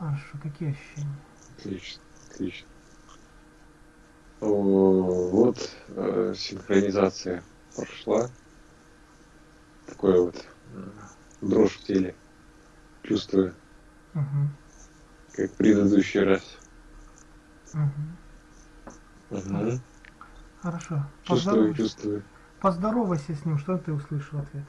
Хорошо, какие ощущения? Отлично, отлично. О, вот э, синхронизация прошла. Такое вот дрожь в теле. Чувствую, Угу. как в предыдущий раз. Угу. Угу. Хорошо. Чувствую, Поздоровайся. чувствую. Поздоровайся с ним, что ты услышал в ответ?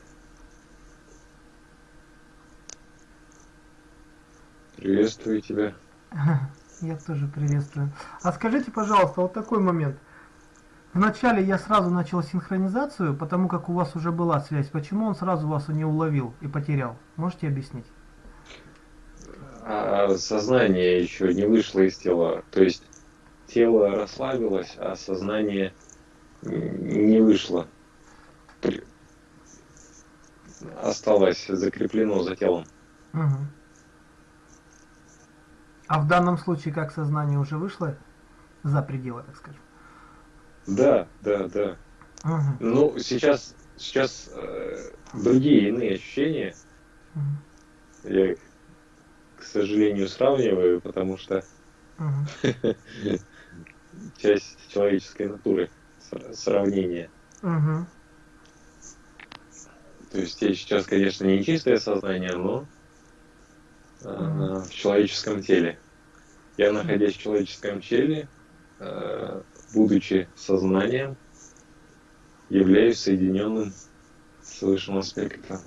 Приветствую тебя. Я тоже приветствую. А скажите, пожалуйста, вот такой момент. Вначале я сразу начал синхронизацию, потому как у вас уже была связь. Почему он сразу вас не уловил и потерял? Можете объяснить? А сознание еще не вышло из тела. То есть тело расслабилось, а сознание не вышло. Осталось закреплено за телом. Мгм. А в данном случае как сознание уже вышло за пределы, так скажем? Да, да, да. Мгм. Ну, сейчас, сейчас э, другие иные ощущения. Мгм. Я, к сожалению, сравниваю, потому что Мгм. часть человеческой натуры сравнение. Мгм. То есть я сейчас, конечно, не чистое сознание, но э, в человеческом теле. Я, находясь в человеческом теле, э, будучи сознанием, являюсь соединенным с высшим аспектом.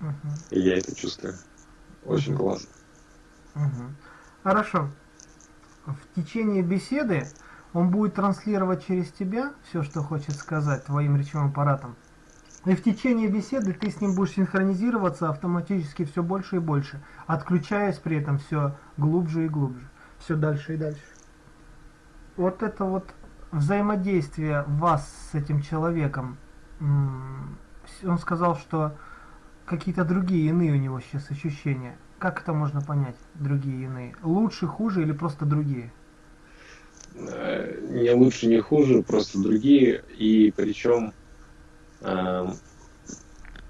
Мгм. И я это чувствую. Очень Мгм. классно. Мгм. Хорошо. В течение беседы он будет транслировать через тебя все, что хочет сказать твоим речевым аппаратом. И в течение беседы ты с ним будешь синхронизироваться автоматически все больше и больше, отключаясь при этом все глубже и глубже, все дальше и дальше. Вот это вот взаимодействие вас с этим человеком, он сказал, что какие-то другие иные у него сейчас ощущения. Как это можно понять, другие иные? Лучше, хуже или просто другие? Э, Не лучше, не хуже, просто другие. И причем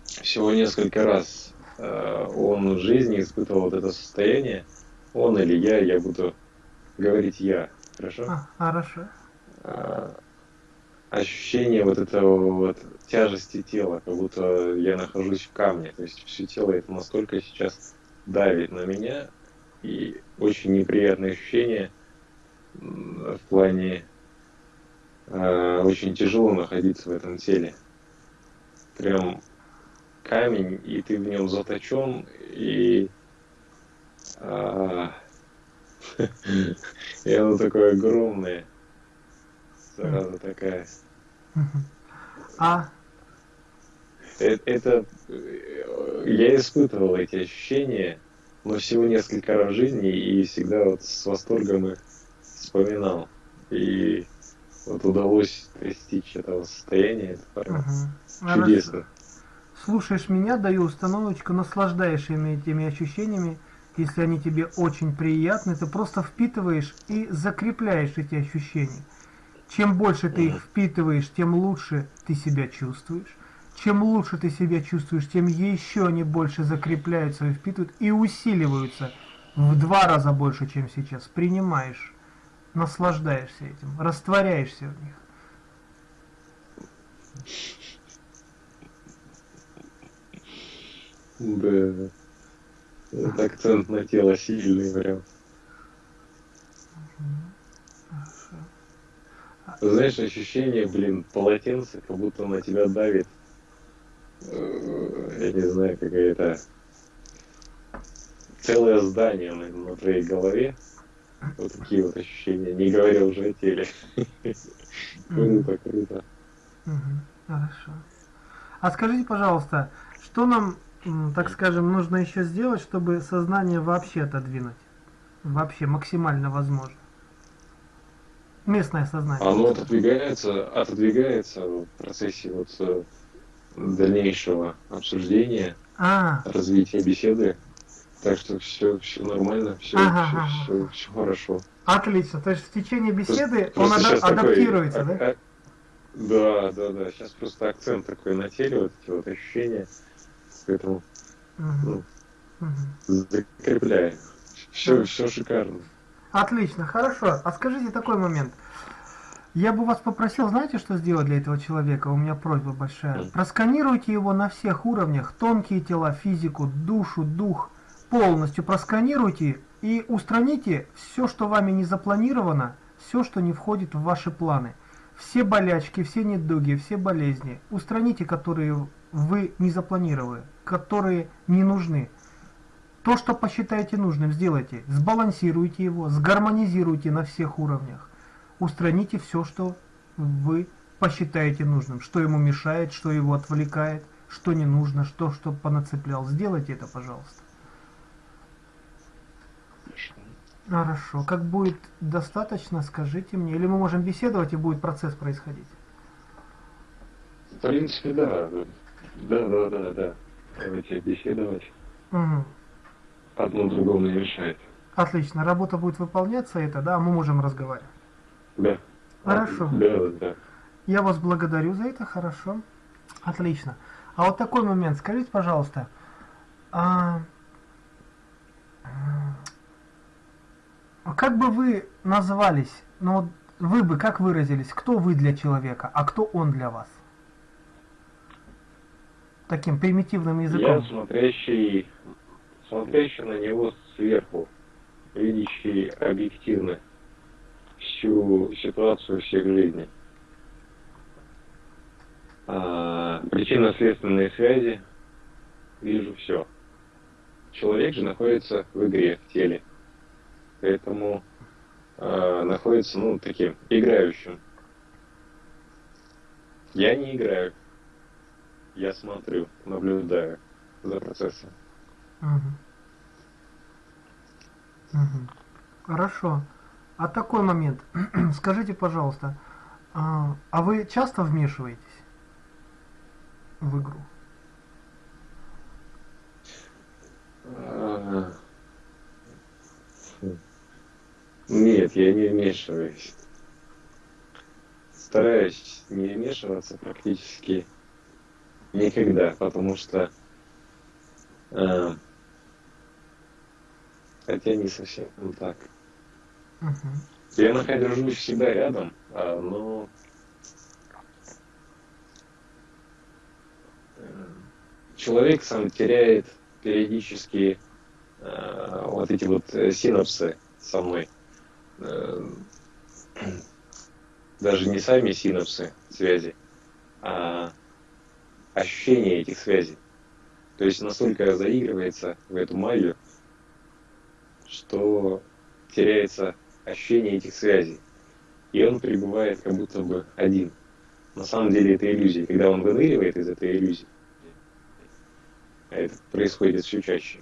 всего несколько раз э, он в жизни испытывал вот это состояние. Он или я, я буду говорить я. Хорошо? А, хорошо. А, ощущение вот этого вот тяжести тела, как будто я нахожусь в камне. То есть все тело это настолько сейчас давит на меня. И очень неприятное ощущение в плане а, очень тяжело находиться в этом теле. Прям камень, и ты в нем заточен, и а, и оно такое огромное. Зараза такая. А, Э- Это э, я испытывал эти ощущения, но всего несколько раз в жизни и всегда вот с восторгом их вспоминал. И вот удалось достичь этого состояния, это прям мгм. Хорошо. чудесно. Слушаешь меня, даю установочку, наслаждаешься ими- этими ощущениями. Если они тебе очень приятны, ты просто впитываешь и закрепляешь эти ощущения. Чем больше ты их впитываешь, тем лучше ты себя чувствуешь. Чем лучше ты себя чувствуешь, тем еще они больше закрепляются и впитывают и усиливаются в два раза больше, чем сейчас. Принимаешь, наслаждаешься этим, растворяешься в них. Да. Вот акцент на тело сильный прям. Знаешь, ощущение, блин, полотенце, как будто на тебя давит. э, Я не знаю, какая-то целое здание на, на твоей голове. Вот такие вот ощущения, не говоря уже о теле. Круто, круто. Хорошо. А скажите, пожалуйста, что нам, так скажем, нужно еще сделать, чтобы сознание вообще отодвинуть? Вообще максимально возможно. Местное сознание. Оно отодвигается, отодвигается в процессе вот э, дальнейшего обсуждения, А, развития беседы. Так что все, все нормально, все, Ага, все, ага. все, все хорошо. отлично. То есть в течение беседы Просто- он просто ада- щас такой, адаптируется, а- да? а- Да, да, да. Сейчас просто акцент такой на теле, вот эти вот ощущения. Поэтому Мгм, ну, мгм. закрепляем Все, все шикарно. Отлично, хорошо. А скажите такой момент. Я бы вас попросил, знаете, что сделать для этого человека? У меня просьба большая. Просканируйте его на всех уровнях. Тонкие тела, физику, душу, дух. Полностью просканируйте и устраните все, что вами не запланировано, все, что не входит в ваши планы. Все болячки, все недуги, все болезни. Устраните, которые вы не запланировали, которые не нужны. То, что посчитаете нужным, сделайте. Сбалансируйте его, сгармонизируйте на всех уровнях. Устраните все, что вы посчитаете нужным, что ему мешает, что его отвлекает, что не нужно, что, что понацеплял. Сделайте это, пожалуйста. Хорошо. Как будет достаточно, скажите мне. Или мы можем беседовать, и будет процесс происходить? В принципе, да. Да, да, да, да. Давайте беседовать. Угу. Одно другому не мешает. Отлично. Работа будет выполняться, это, да, мы можем разговаривать. Да. Хорошо. Да, да. Я вас благодарю за это, хорошо. Отлично. А вот такой момент, скажите, пожалуйста, а как бы вы назвались, ну вот вы бы как выразились, кто вы для человека, а кто он для вас? Таким примитивным Я языком. смотрящий, смотрящий на него сверху, видящий объективно всю ситуацию всех жизней. А, причинно-следственные связи, вижу все. Человек же находится в игре, в теле. Поэтому а, находится, ну, таким, играющим. Я не играю. Я смотрю, наблюдаю за процессом. Мгм. Мгм. Хорошо. А такой момент. Скажите, пожалуйста, а, а вы часто вмешиваетесь в игру? А, хм. Нет, я не вмешиваюсь. Стараюсь не вмешиваться практически никогда, потому что э, хотя не совсем так. Мгм. Я нахожусь всегда рядом, а, но э, человек сам теряет периодически э, вот эти вот э, синапсы со мной. Э, Даже не сами синапсы связи, а ощущение этих связей. То есть настолько заигрывается в эту магию, что теряется ощущение этих связей. И он пребывает как будто бы один. На самом деле это иллюзия. Когда он выныривает из этой иллюзии, это происходит все чаще,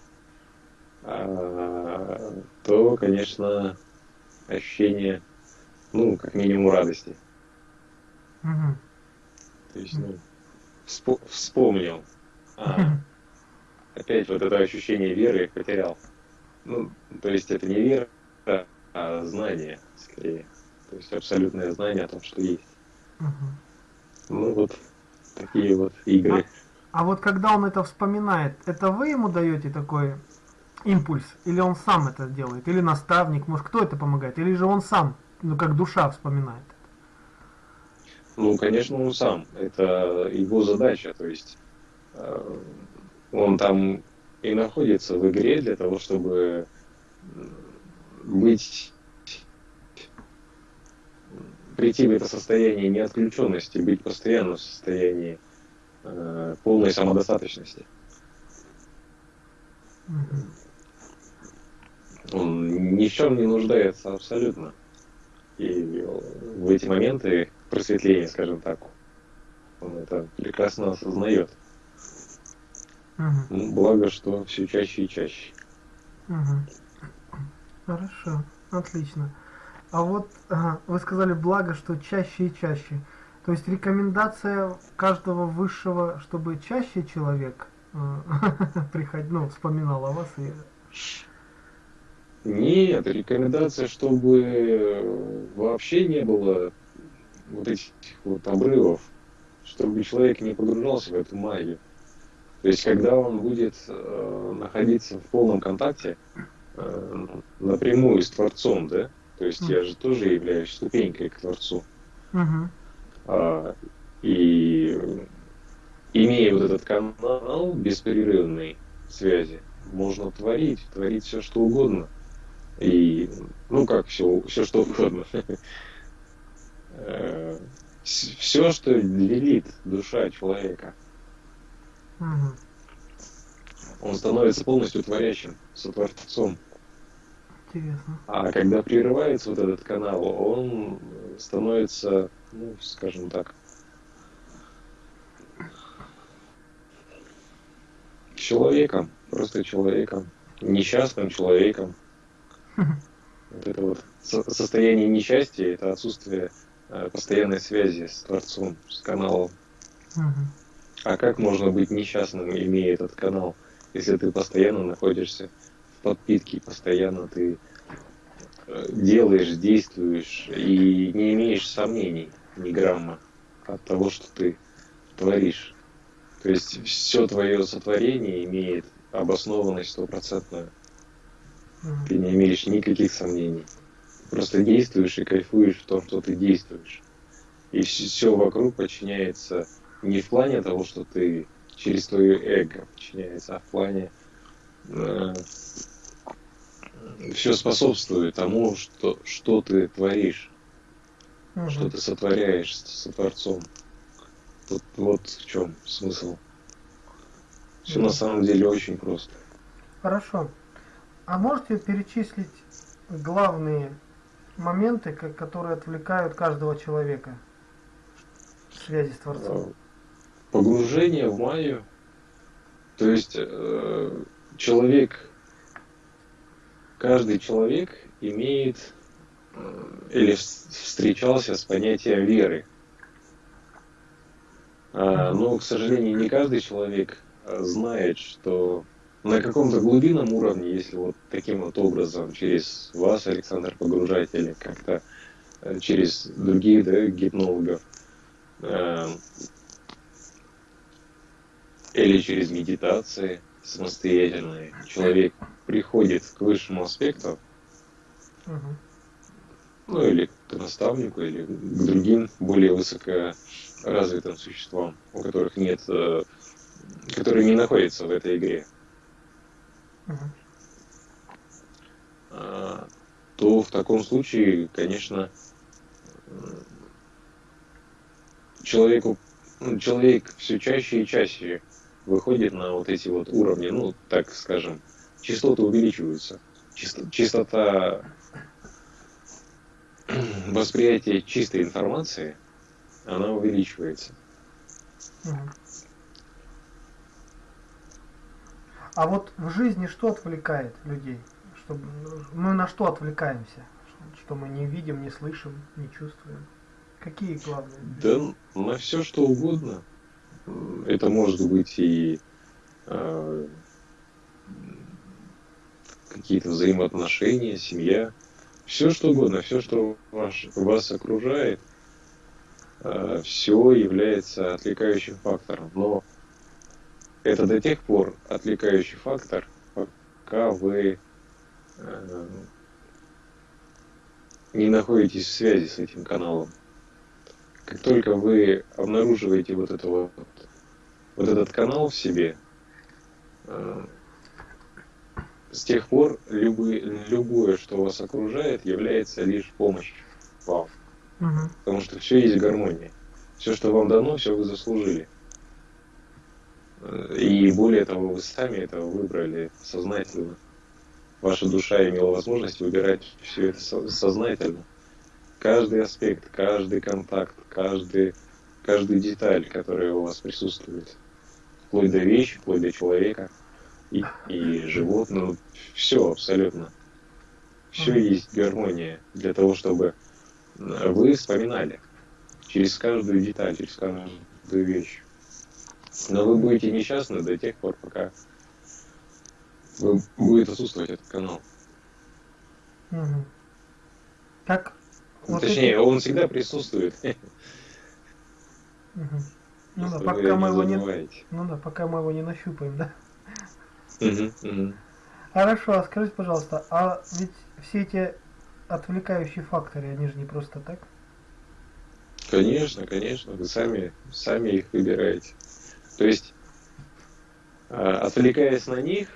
а, то, конечно, ощущение, ну, как минимум радости. Мгм. То есть, ну, вспо- вспомнил. А, опять вот это ощущение веры потерял. Ну, то есть это не вера, а знание, скорее. То есть абсолютное знание о том, что есть. Мгм. Ну вот такие вот игры. А вот когда он это вспоминает, это вы ему даете такой импульс? Или он сам это делает? Или наставник? Может, кто это помогает? Или же он сам, ну, как душа вспоминает? Ну, конечно, он сам. Это его задача. То есть э, он там и находится в игре для того, чтобы быть прийти в это состояние неотключенности, быть постоянно в состоянии э, полной самодостаточности. Он ни в чем не нуждается абсолютно. И в эти моменты просветления, скажем так, он это прекрасно осознает. Ну, Благо, что все чаще и чаще. Мгм. Хорошо, отлично. А вот ага, вы сказали благо, что чаще и чаще. То есть рекомендация каждого высшего, чтобы чаще человек приходил, ну, вспоминал о вас и Нет, рекомендация, чтобы вообще не было вот этих вот обрывов, чтобы человек не погружался в эту магию. То есть, когда он будет э, находиться в полном контакте, э, напрямую с Творцом, да? То есть я же тоже являюсь ступенькой к Творцу. Угу. А, и имея вот этот канал беспрерывной связи, можно творить, творить все что угодно. И, ну как все, все что угодно. Все, что велит душа человека. Он становится полностью творящим, сотворцом. Интересно. А когда прерывается вот этот канал, он становится, ну, скажем так, человеком, просто человеком, несчастным человеком. Вот это вот состояние несчастья, это отсутствие э, постоянной связи с Творцом, с каналом. А как можно быть несчастным, имея этот канал, если ты постоянно находишься подпитки, постоянно ты э, делаешь, действуешь и не имеешь сомнений ни грамма от того, что ты творишь. То есть все твое сотворение имеет обоснованность стопроцентную. Ты не имеешь никаких сомнений. Просто действуешь и кайфуешь в том, что ты действуешь. И все вокруг подчиняется не в плане того, что ты через твое эго подчиняется, а в плане э, все способствует тому, что, что ты творишь, угу. что ты сотворяешь со Творцом. Тут вот в чем смысл. Все угу. на самом деле очень просто. Хорошо. А можете перечислить главные моменты, которые отвлекают каждого человека в связи с Творцом? Погружение в майю. То есть э, человек каждый человек имеет э, или встречался с понятием веры. А, но, к сожалению, не каждый человек э, знает, что на каком-то глубинном уровне, если вот таким вот образом через вас, Александр, погружать или как-то э, через других да, гипнологов, или через медитации самостоятельные, человек приходит к высшему аспекту, угу. ну или к наставнику, или к другим более высокоразвитым существам, у которых нет, э, которые не находятся в этой игре, угу. то в таком случае, конечно, человеку, ну, человек все чаще и чаще выходит на вот эти вот уровни, ну, так скажем, частоты увеличиваются. Частота восприятия чистой информации, она увеличивается. А вот в жизни что отвлекает людей? Чтобы, мы на что отвлекаемся? Что мы не видим, не слышим, не чувствуем? Какие главные? Да на все что угодно. Это может быть и э, какие-то взаимоотношения, семья, все что угодно, все, что ваш, вас окружает, э, все является отвлекающим фактором. Но это до тех пор отвлекающий фактор, пока вы э, не находитесь в связи с этим каналом. Как только вы обнаруживаете вот, это вот, вот этот канал в себе, э, с тех пор любые, любое, что вас окружает, является лишь помощью вам. Угу. Потому что все есть гармония. Все, что вам дано, все вы заслужили. И более того, вы сами это выбрали сознательно. Ваша душа имела возможность выбирать все это сознательно. Каждый аспект, каждый контакт, каждый, каждую деталь, которая у вас присутствует. Вплоть до вещи, вплоть до человека и, и животного. Все абсолютно. Все есть гармония для того, чтобы вы вспоминали через каждую деталь, через каждую вещь. Но вы будете несчастны до тех пор, пока вы, будет отсутствовать этот канал. Угу. Так. Ну, вот Точнее, эти... он всегда присутствует. Угу. Ну да, пока мы его не, ну да, пока мы его не нащупаем, да. Угу, угу. Хорошо, а скажите, пожалуйста, а ведь все эти отвлекающие факторы, они же не просто так? Конечно, конечно, вы сами, сами их выбираете. То есть, а, отвлекаясь на них,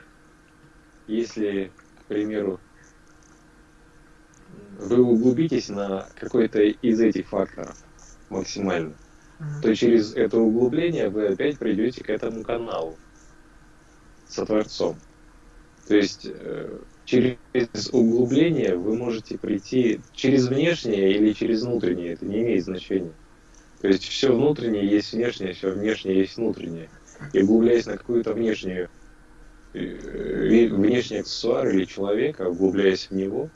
если, к примеру, вы углубитесь на какой-то из этих факторов максимально, то через это углубление вы опять придете к этому каналу со Творцом. То есть э, через углубление вы можете прийти через внешнее или через внутреннее, это не имеет значения. То есть все внутреннее есть внешнее, все внешнее есть внутреннее. И углубляясь на какую-то внешнюю, э, внешний аксессуар или человека, углубляясь в него,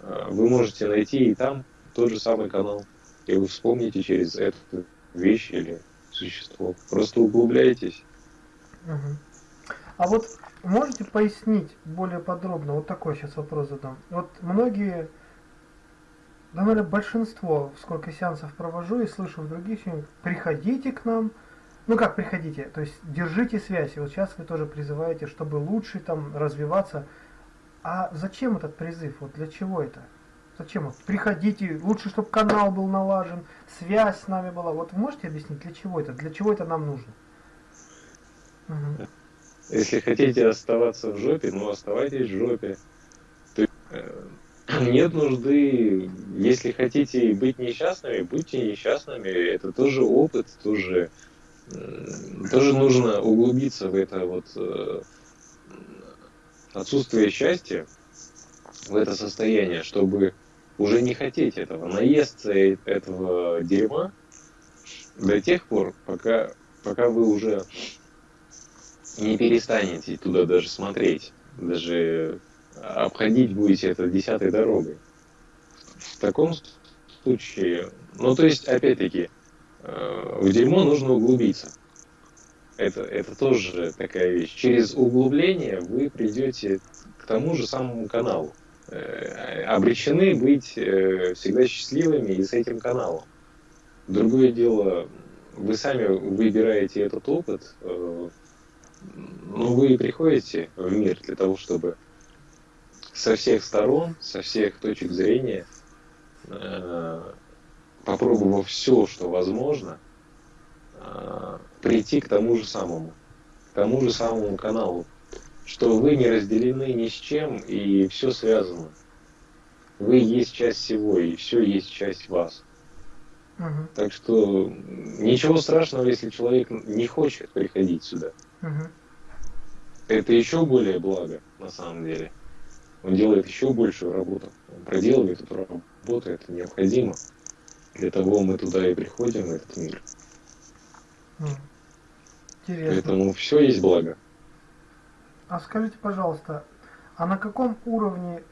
э, вы можете найти и там тот же самый канал. И вы вспомните через эту вещь или существо. Просто углубляйтесь. А вот можете пояснить более подробно, вот такой сейчас вопрос задам. Вот многие, наверное, большинство, сколько сеансов провожу и слышу в других фильмах, приходите к нам, ну как приходите, то есть держите связь. И вот сейчас вы тоже призываете, чтобы лучше там развиваться. А зачем этот призыв? Вот для чего это? Зачем? Вот приходите, лучше, чтобы канал был налажен, связь с нами была. Вот вы можете объяснить, для чего это? Для чего это нам нужно? Угу. Если хотите оставаться в жопе, ну оставайтесь в жопе. нет нужды, если хотите быть несчастными, будьте несчастными. Это тоже опыт, тоже, э, тоже нужно углубиться в это вот э, отсутствие счастья, в это состояние, чтобы уже не хотеть этого, наесться этого дерьма до тех пор, пока, пока вы уже не перестанете туда даже смотреть, даже обходить будете это десятой дорогой. В таком случае, ну то есть, опять-таки, э, в дерьмо нужно углубиться. Это, это тоже такая вещь. Через углубление вы придете к тому же самому каналу. Э, обречены быть э, всегда счастливыми и с этим каналом. Другое дело, вы сами выбираете этот опыт, ну, вы приходите в мир для того, чтобы со всех сторон, со всех точек зрения, э, попробовав все, что возможно, э, прийти к тому же самому, к тому же самому каналу, что вы не разделены ни с чем, и все связано. Вы есть часть всего, и все есть часть вас. Угу. Так что ничего страшного, если человек не хочет приходить сюда. Угу. Это еще более благо, на самом деле. Он делает еще большую работу. Он проделывает эту работу, это необходимо. Для того мы туда и приходим, в этот мир. Интересно. Поэтому все есть благо. А скажите, пожалуйста, а на каком уровне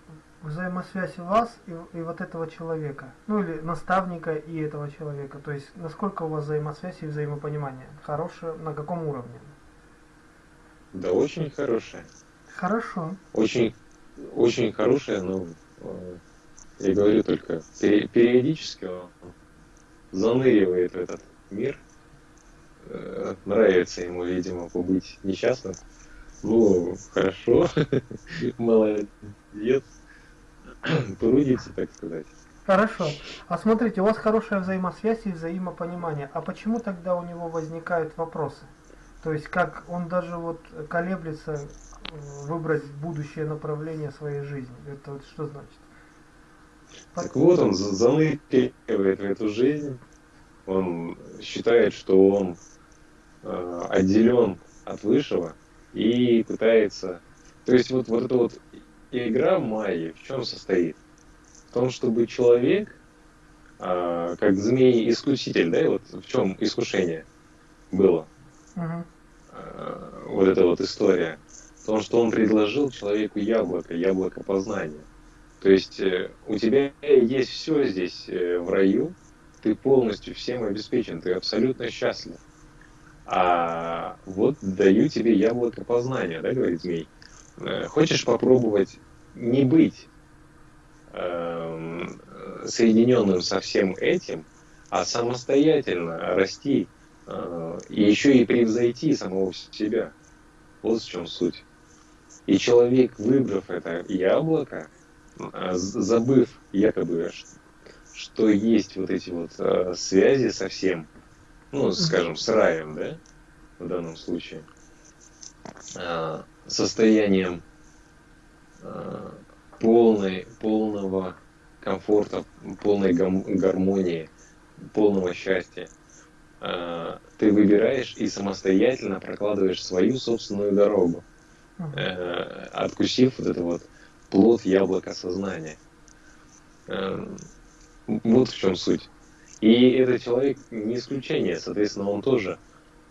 взаимосвязь вас и, и вот этого человека? Ну или наставника и этого человека? То есть насколько у вас взаимосвязь и взаимопонимание? Хорошее, на каком уровне? Да, очень хорошая. Хорошо. Очень, очень хорошая, но э, я говорю только периодически он заныривает в этот мир. Э, нравится ему, видимо, побыть несчастным. Ну, хорошо, молодец. Трудится, так сказать. Хорошо. А смотрите, у вас хорошая взаимосвязь и взаимопонимание. А почему тогда у него возникают вопросы? То есть как он даже вот колеблется выбрать будущее направление своей жизни. Это вот что значит? Так вот, он заныривает в эту жизнь. Он считает, что он э, отделен от высшего и пытается... То есть вот, вот эта вот игра Майи в чем состоит? В том, чтобы человек, э, как змей-искуситель, да, вот в чем искушение было? Угу. Вот эта вот история. В том, что он предложил человеку яблоко, яблоко познания. То есть э, у тебя есть все здесь э, в раю, ты полностью всем обеспечен, ты абсолютно счастлив. А вот даю тебе яблоко познания, да, говорит змей. Хочешь попробовать не быть э, соединенным со всем этим, а самостоятельно расти и еще и превзойти самого себя. Вот в чем суть. И человек, выбрав это яблоко, а, забыв якобы, что есть вот эти вот а, связи со всем, ну, скажем, с раем, да, в данном случае, а, состоянием полной, полного комфорта, полной гармонии, полного счастья, ты выбираешь и самостоятельно прокладываешь свою собственную дорогу, откусив вот это вот плод яблока сознания. Эм, вот в чем суть. И этот человек не исключение, соответственно, он тоже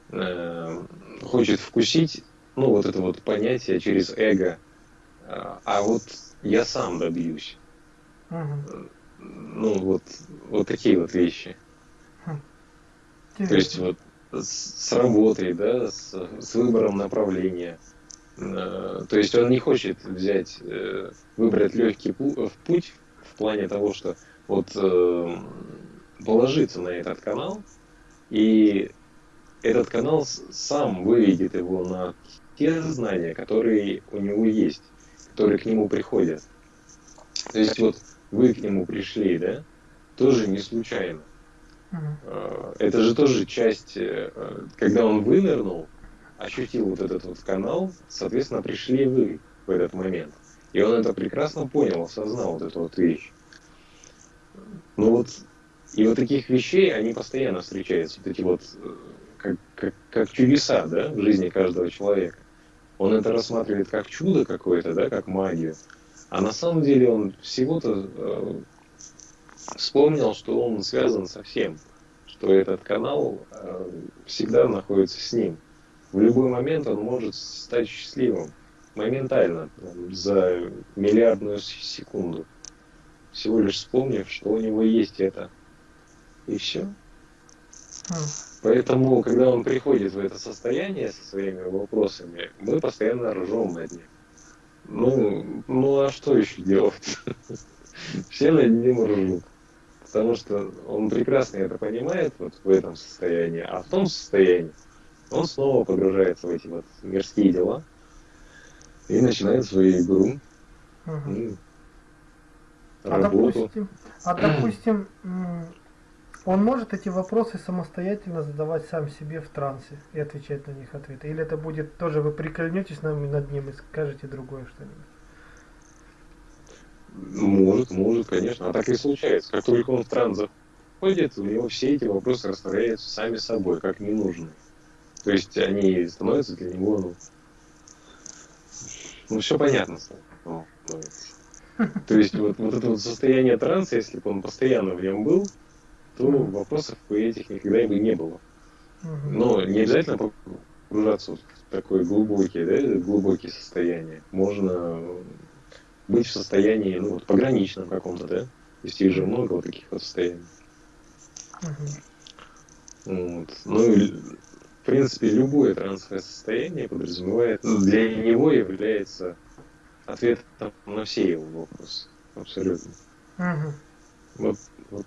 э, хочет вкусить, ну, вот это вот понятие через эго, э, а вот я сам добьюсь. Угу. Ну, вот, вот такие вот вещи. Интересно. То есть вот с, с работой, да, с, с выбором направления – Э, то есть он не хочет взять, э, выбрать легкий путь в плане того, что вот э, положиться на этот канал, и этот канал сам выведет его на те знания, которые у него есть, которые к нему приходят. То есть вот вы к нему пришли, да, тоже не случайно. Это же тоже часть, когда он вынырнул, ощутил вот этот вот канал, соответственно, пришли вы в этот момент. И он это прекрасно понял, осознал вот эту вот вещь. Ну вот, и вот таких вещей, они постоянно встречаются, вот эти вот, э, как, как, как чудеса, да, в жизни каждого человека. Он это рассматривает как чудо какое-то, да, как магию. А на самом деле он всего-то э, вспомнил, что он связан со всем, что этот канал э, всегда находится с ним в любой момент он может стать счастливым. Моментально, за миллиардную секунду. Всего лишь вспомнив, что у него есть это. И все. Поэтому, когда он приходит в это состояние со своими вопросами, мы постоянно ржем над ним. Ну, ну а что еще делать? Все над ним ржут. Потому что он прекрасно это понимает вот в этом состоянии, а в том состоянии он снова погружается в эти вот мирские дела и начинает свою игру. Угу. А допустим, а допустим, он может эти вопросы самостоятельно задавать сам себе в трансе и отвечать на них ответы? Или это будет тоже вы прикольнетесь над ним и скажете другое что-нибудь? Может, может, конечно. А так и случается. Как только он в транс заходит, у него все эти вопросы растворяются сами собой, как ненужные. То есть они становятся для него, ну, ну все понятно. Ну, то есть вот, вот это вот состояние транса, если бы он постоянно в нем был, то вопросов по этих никогда бы не было. Но не обязательно погружаться в такое глубокие, да, глубокие состояния. Можно быть в состоянии, ну, вот, пограничном каком-то, да? То есть их же много вот таких вот состояний. Вот. Ну, принципе, любое трансовое состояние подразумевает, ну, для него является ответом на все его вопросы. Абсолютно. Угу. Вот, вот,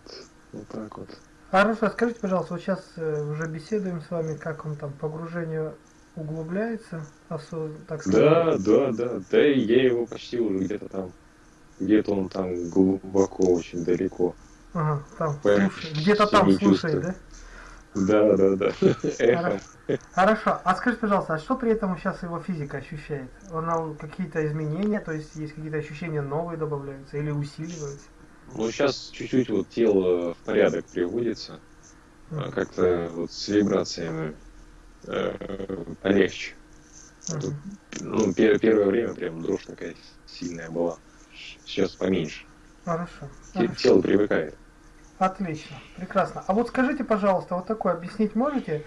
вот так вот. Хорошо, скажите, пожалуйста, вот сейчас э, уже беседуем с вами, как он там погружение углубляется, осоз... так сказать. Да, да, да, да, и я его почти уже где-то там, где-то он там глубоко, очень далеко. Ага, там, где-то там слушает, да? Да, да, да. Хорошо. Хорошо. А скажи, пожалуйста, а что при этом сейчас его физика ощущает? Он какие-то изменения, то есть есть какие-то ощущения новые добавляются или усиливаются? Ну, сейчас чуть-чуть вот тело в порядок приводится. Mm. Как-то вот с вибрациями э, полегче. Mm-hmm. Тут, ну, пер- первое время прям дрожь такая сильная была. Сейчас поменьше. Хорошо. Тело привыкает. Отлично, прекрасно. А вот скажите, пожалуйста, вот такое объяснить можете?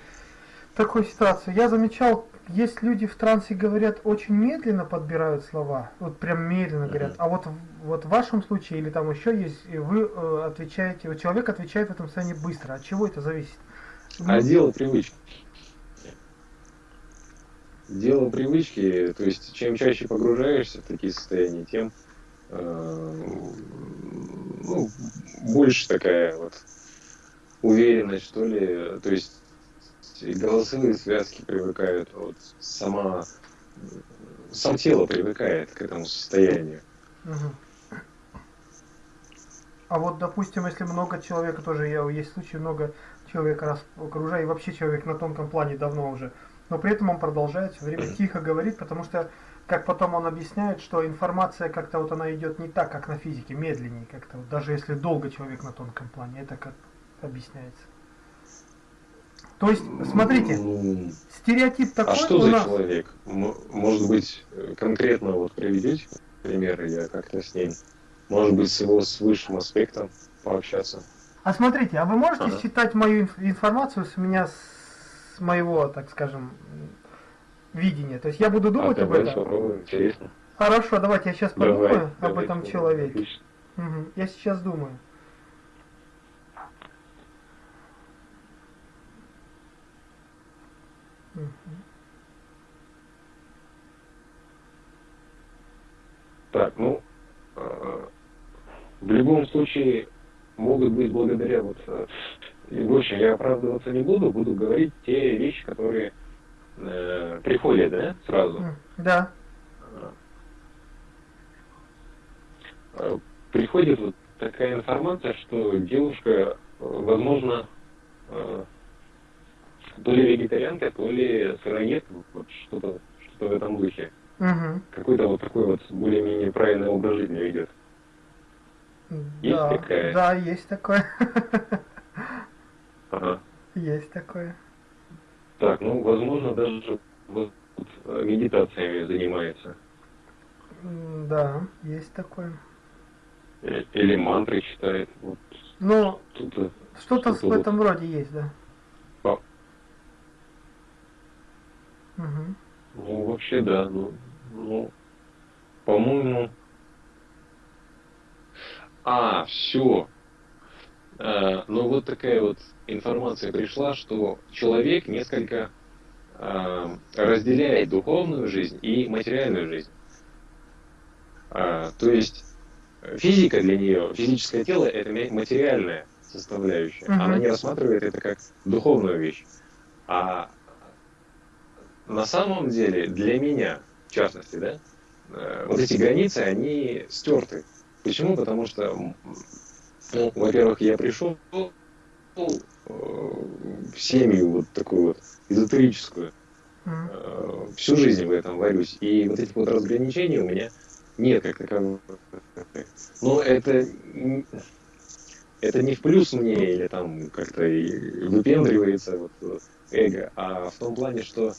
Такую ситуацию. Я замечал, есть люди в трансе говорят очень медленно подбирают слова, вот прям медленно говорят. А вот вот в вашем случае или там еще есть, и вы э, отвечаете, вот человек отвечает в этом состоянии быстро. От чего это зависит? А ну, дело привычки. Дело привычки, то есть чем чаще погружаешься в такие состояния, тем э, ну, больше такая вот уверенность, что ли. То есть голосовые связки привыкают, вот сама сам тело привыкает к этому состоянию. Угу. А вот, допустим, если много человека, тоже я, есть случаи, много человека раз окружаю, и вообще человек на тонком плане давно уже, но при этом он продолжает все время тихо говорить, потому что, как потом он объясняет, что информация как-то вот она идет не так, как на физике, медленнее как-то, вот, даже если долго человек на тонком плане, это как объясняется. То есть, смотрите, стереотип такой А что за нас... человек? Может быть, конкретно вот приведите примеры, я как-то с ним, может быть, с его с высшим аспектом пообщаться. А смотрите, а вы можете ага. считать мою информацию с меня, с моего, так скажем, видения? То есть я буду думать а, об этом? Попробуем, интересно. Хорошо, давайте я сейчас подумаю давай, об давай, этом давай, человеке. Угу. Я сейчас думаю. Так, ну, э, в любом случае могут быть благодаря вот, э, и больше я оправдываться не буду, буду говорить те вещи, которые э, приходят, да, сразу. Да. Э, приходит вот такая информация, что девушка, возможно, то ли вегетарианка, то ли сыроед, вот что-то что в этом духе. Угу. Какой-то вот такой вот более-менее правильный образ жизни ведет. Есть да, такая? Да, есть такое. Ага. Есть такое. Так, ну, возможно, даже вот медитациями занимается. Да, есть такое. Э, или мантры читает. Вот. Ну, что-то, что-то в этом вот. роде есть, да. Угу. Ну, вообще, да. Ну, ну по-моему... А, все. А, ну, вот такая вот информация пришла, что человек несколько а, разделяет духовную жизнь и материальную жизнь. А, то есть физика для нее, физическое тело это материальная составляющая. Uh-huh. Она не рассматривает это как духовную вещь. А на самом деле для меня, в частности, да, э, вот эти границы, они стерты. Почему? Потому что, ну, во-первых, я пришел э, в семью вот такую вот эзотерическую, э, всю жизнь в этом варюсь, и вот этих вот разграничений у меня нет как таковых. Но это это не в плюс мне или там как-то выпендривается вот, эго, а в том плане, что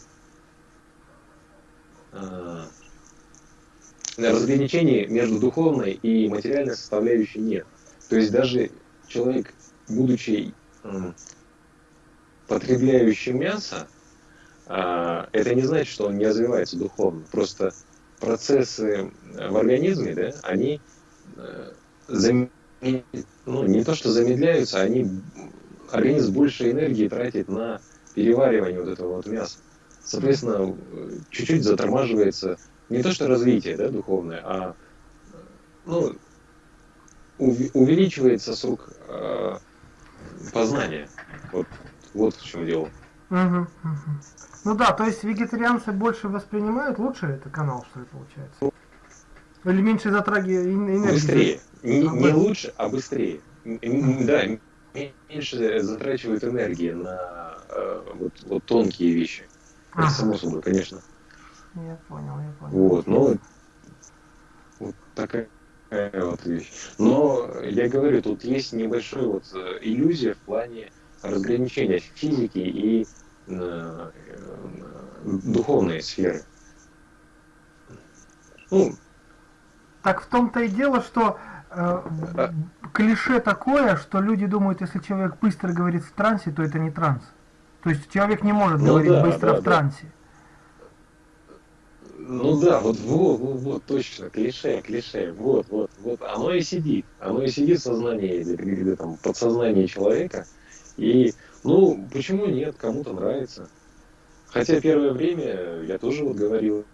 разграничений между духовной и материальной составляющей нет. То есть даже человек, будучи э, потребляющим мясо, э, это не значит, что он не развивается духовно. Просто процессы в организме, да, они э, зам... ну, не то что замедляются, они организм больше энергии тратит на переваривание вот этого вот мяса. Соответственно, чуть-чуть затормаживается не то что развитие да, духовное, а ну, увеличивается срок э, познания. Вот, вот в чем дело. Угу, угу. Ну да, то есть вегетарианцы больше воспринимают лучше это канал, что ли, получается? Или меньше затрагивает энергии? Быстрее. Не, а, не лучше, а быстрее. Да, меньше затрачивают энергии на э, вот, вот тонкие вещи. Это само собой, конечно. Я понял, я понял. Вот, ну, вот такая вот вещь. Но я говорю, тут есть небольшая вот э, иллюзия в плане разграничения физики и э, духовной сферы. Ну, так в том-то и дело, что э, а... клише такое, что люди думают, если человек быстро говорит в трансе, то это не транс. То есть человек не может ну, говорить да, быстро да, в трансе. Ну да, вот, вот, вот, вот, точно, клише, клише, вот, вот, вот, оно и сидит, оно и сидит в сознании, или, или там, подсознании человека, и, ну, почему нет, кому-то нравится. Хотя первое время я тоже вот говорил,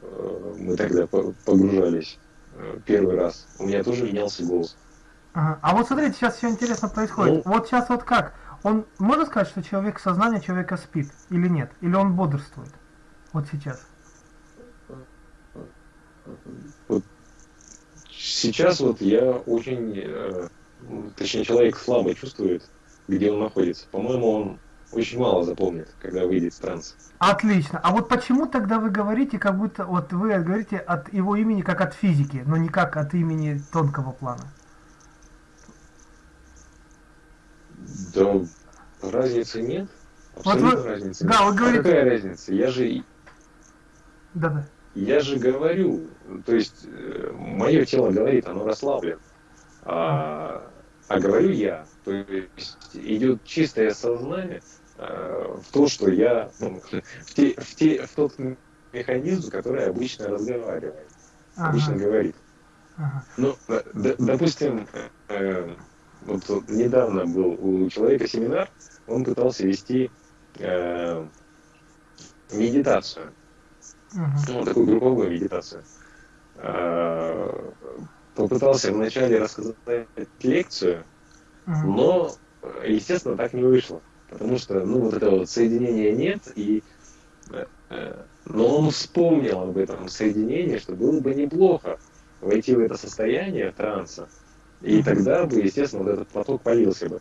э, мы тогда погружались э, первый раз, у меня тоже менялся голос. Ага. А вот смотрите, сейчас все интересно происходит. Ну, вот сейчас вот как? Он можно сказать, что человек сознание человека спит или нет? Или он бодрствует? Вот сейчас. вот сейчас вот я очень, э, точнее человек слабо чувствует, где он находится. По-моему, он очень мало запомнит, когда выйдет в транс. Отлично. А вот почему тогда вы говорите, как будто вот вы говорите от его имени как от физики, но не как от имени тонкого плана? Да разницы нет. Абсолютно вот вы, разницы да, нет. Вы говорите... А какая разница? Я же... Да, да. Я же говорю, то есть э, мое тело говорит, оно расслаблено. А, а говорю я. То есть идет чистое сознание э, в то, что я ну, в, те, в, те, в тот механизм, который обычно разговаривает, ага. обычно говорит. Ага. Ну, д, допустим, э, вот, вот недавно был у человека семинар, он пытался вести э, медитацию, uh-huh. ну, такую групповую медитацию. Э, попытался вначале рассказать лекцию, uh-huh. но, естественно, так не вышло, потому что, ну, вот этого вот соединения нет, и э, но он вспомнил об этом соединении, что было бы неплохо войти в это состояние транса, и тогда бы, естественно, вот этот поток полился бы.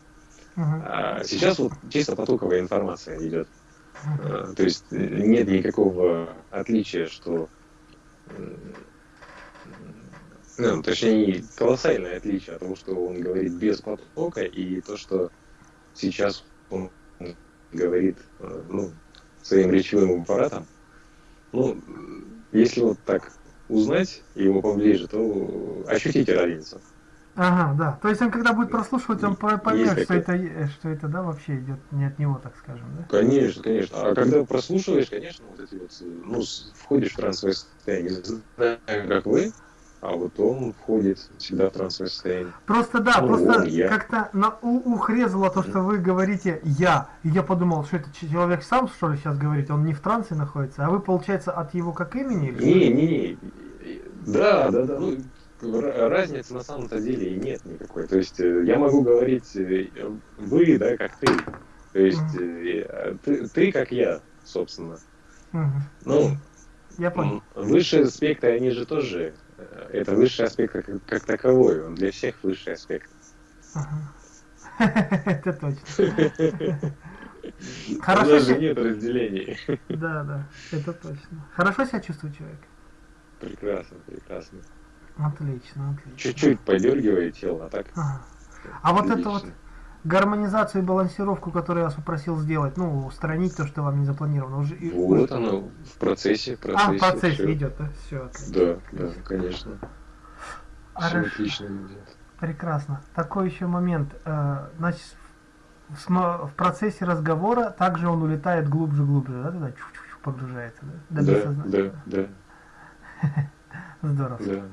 Uh-huh. А сейчас вот чисто потоковая информация идет. Uh-huh. То есть нет никакого отличия, что ну, точнее, колоссальное отличие от того, что он говорит без потока, и то, что сейчас он говорит ну, своим речевым аппаратом. Ну, если вот так узнать его поближе, то ощутите разницу. Ага, да. То есть он когда будет прослушивать, он поймет, что это, что это, да, вообще идет не от него, так скажем, да? Конечно, конечно. А когда прослушиваешь, конечно, вот эти вот, ну, входишь в трансовое состояние, знаю, как вы, а вот он входит всегда в трансовое состояние. Просто да, ну, просто как-то на ух резало то, что вы говорите «я». И я подумал, что это человек сам, что ли, сейчас говорит, он не в трансе находится, а вы, получается, от его как имени? Или не, не, не. Да, да, да. Ну, разницы на самом-то деле и нет никакой. То есть э, я могу говорить э, вы, да, как ты. То есть mm-hmm. ты, ты как я, собственно. Mm-hmm. Ну, я понял. Высшие аспекты, они же тоже, это высший аспект как, как таковой, он для всех высший аспект. Это точно. Хорошо. Даже нет разделений. Да, да, это точно. Хорошо себя чувствует человек? Прекрасно, прекрасно. Отлично, отлично. Чуть-чуть подергивает тело, а так. Ага. А вот это вот гармонизацию и балансировку, которую я вас попросил сделать, ну, устранить то, что вам не запланировано. Уже, вот уже... оно в процессе, в процессе. А, в процессе все. идет, да? Все. Отлично. Да, да, конечно. Все отлично идет. Прекрасно. Такой еще момент. Э, значит, в процессе разговора также он улетает глубже-глубже, да, туда чуть-чуть погружается, да? Да, да, да. Здорово. Да.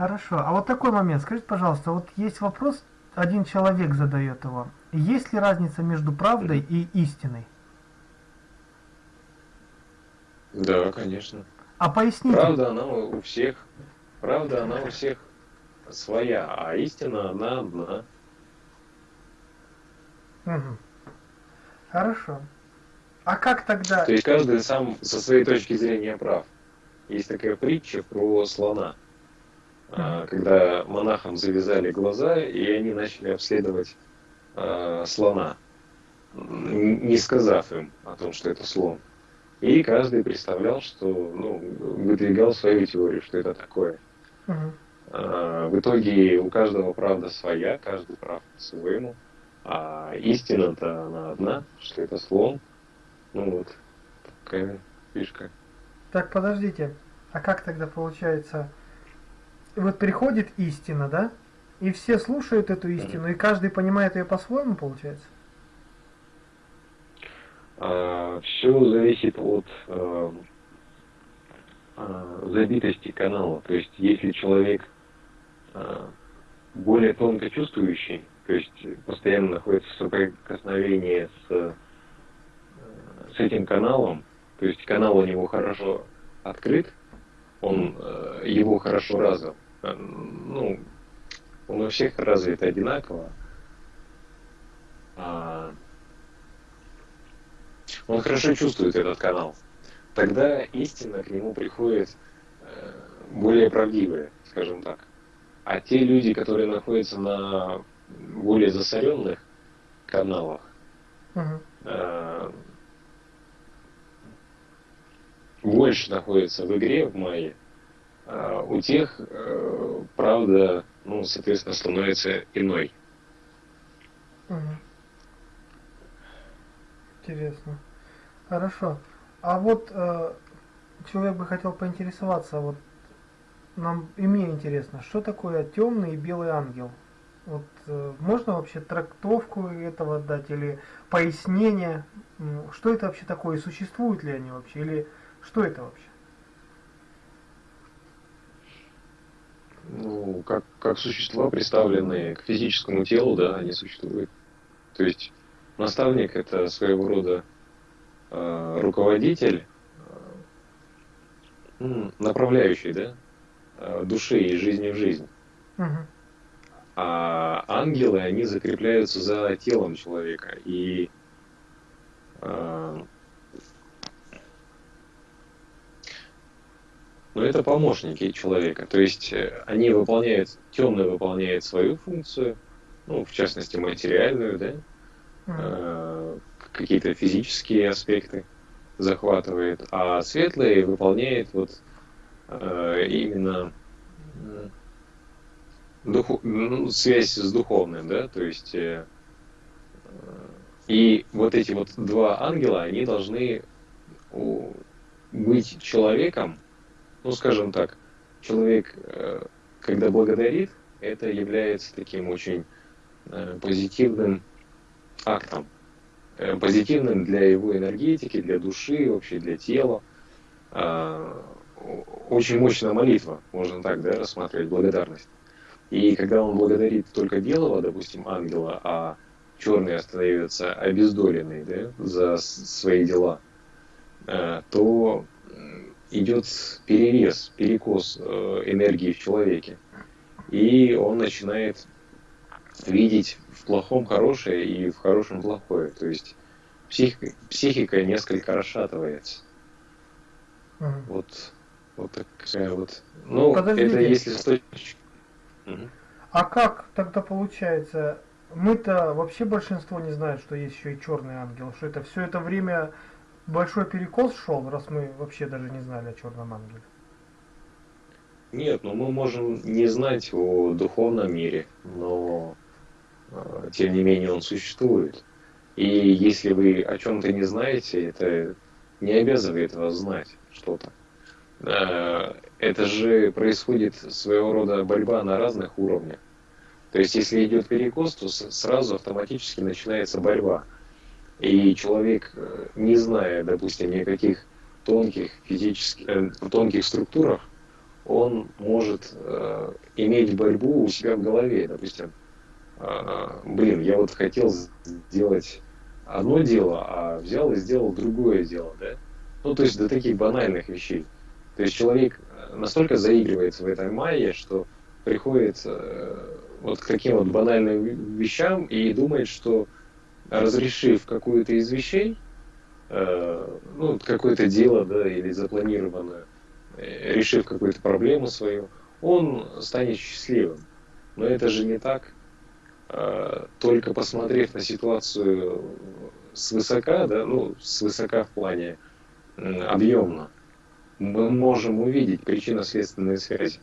Хорошо. А вот такой момент. Скажите, пожалуйста, вот есть вопрос, один человек задает его. Есть ли разница между правдой и истиной? Да, конечно. А поясните. Правда, она у всех, правда, она у всех своя, а истина она одна. Угу. Хорошо. А как тогда... То есть каждый сам со своей точки зрения прав. Есть такая притча про слона. А, когда монахам завязали глаза, и они начали обследовать э, слона, не сказав им о том, что это слон. И каждый представлял, что, ну, выдвигал свою теорию, что это такое. Uh-huh. А, в итоге у каждого правда своя, каждый прав по-своему. А истина-то она одна, что это слон. Ну вот, такая фишка. Так, подождите. А как тогда получается вот приходит истина, да? И все слушают эту истину, и каждый понимает ее по-своему, получается? А, все зависит от а, а, забитости канала. То есть, если человек а, более тонко чувствующий, то есть постоянно находится в соприкосновении с, с этим каналом, то есть канал у него хорошо открыт, он э, его хорошо развил. Э, ну, он у всех развит одинаково. А, он хорошо чувствует этот канал. Тогда истина к нему приходит более правдивые, скажем так. А те люди, которые находятся на более засоренных каналах, uh-huh. Больше находятся в игре в мае, а у тех э, правда, ну, соответственно, становится иной. Интересно. Хорошо. А вот э, человек бы хотел поинтересоваться, вот нам и мне интересно, что такое темный и белый ангел? Вот э, можно вообще трактовку этого дать или пояснение, что это вообще такое, существуют ли они вообще, или что это вообще? Ну, как, как существа, представленные к физическому телу, да, они существуют. То есть наставник это своего рода э, руководитель, э, направляющий, да, э, души и жизни в жизнь. Угу. А ангелы, они закрепляются за телом человека. И э, но это помощники человека. То есть э, они выполняют, темный выполняет свою функцию, ну, в частности, материальную, да, э, какие-то физические аспекты захватывает, а светлый выполняет вот э, именно духу, ну, связь с духовным, да, то есть э, и вот эти вот два ангела, они должны быть человеком, ну, скажем так, человек, э, когда благодарит, это является таким очень э, позитивным актом, э, позитивным для его энергетики, для души, вообще для тела. Очень мощная молитва, можно так да, рассматривать, благодарность. И когда он благодарит только белого, допустим, ангела, а черный остается обездоленный да, за свои дела, то идет перерез, перекос э, энергии в человеке. И он начинает видеть в плохом хорошее и в хорошем плохое. То есть психика, психика несколько расшатывается. Угу. Вот, вот такая вот. Ну, Подождите. это если с точки... Угу. А как тогда получается? Мы-то вообще большинство не знает, что есть еще и черный ангел, что это все это время большой перекос шел, раз мы вообще даже не знали о черном ангеле? Нет, ну мы можем не знать о духовном мире, но э, тем не менее он существует. И если вы о чем-то не знаете, это не обязывает вас знать что-то. Э, это же происходит своего рода борьба на разных уровнях. То есть, если идет перекос, то сразу автоматически начинается борьба. И человек, э, не зная, допустим, никаких тонких физических, э, тонких структурах, он может э, иметь борьбу у себя в голове. Допустим, э, блин, я вот хотел сделать одно дело, а взял и сделал другое дело, да? Ну, то есть до таких банальных вещей. То есть человек настолько заигрывается в этой майе, что приходит э, вот к таким вот банальным вещам и думает, что разрешив какую-то из вещей, э, ну, какое-то дело, да, или запланированное, э, решив какую-то проблему свою, он станет счастливым. Но это же не так. Э, только посмотрев на ситуацию свысока, да, ну, свысока в плане объемно, мы можем увидеть причинно-следственные связи.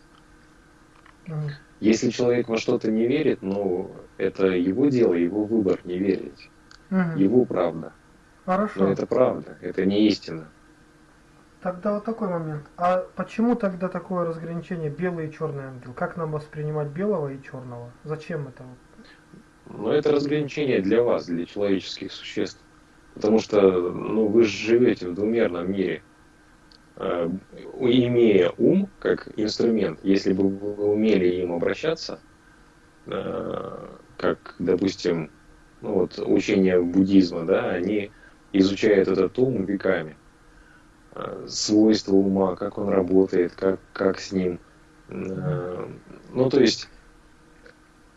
Если человек во что-то не верит, ну, это его дело, его выбор не верить. Угу. Его правда. Хорошо. Но это правда, это не истина. Тогда вот такой момент. А почему тогда такое разграничение белый и черный ангел? Как нам воспринимать белого и черного? Зачем это? Ну, это разграничение для вас, для человеческих существ. Потому что ну, вы живете в двумерном мире. Э, имея ум как инструмент, если бы вы умели им обращаться, э, как, допустим, ну, вот, учения буддизма, да, они изучают этот ум веками. Э, свойства ума, как он работает, как, как с ним. Э, ну, то есть,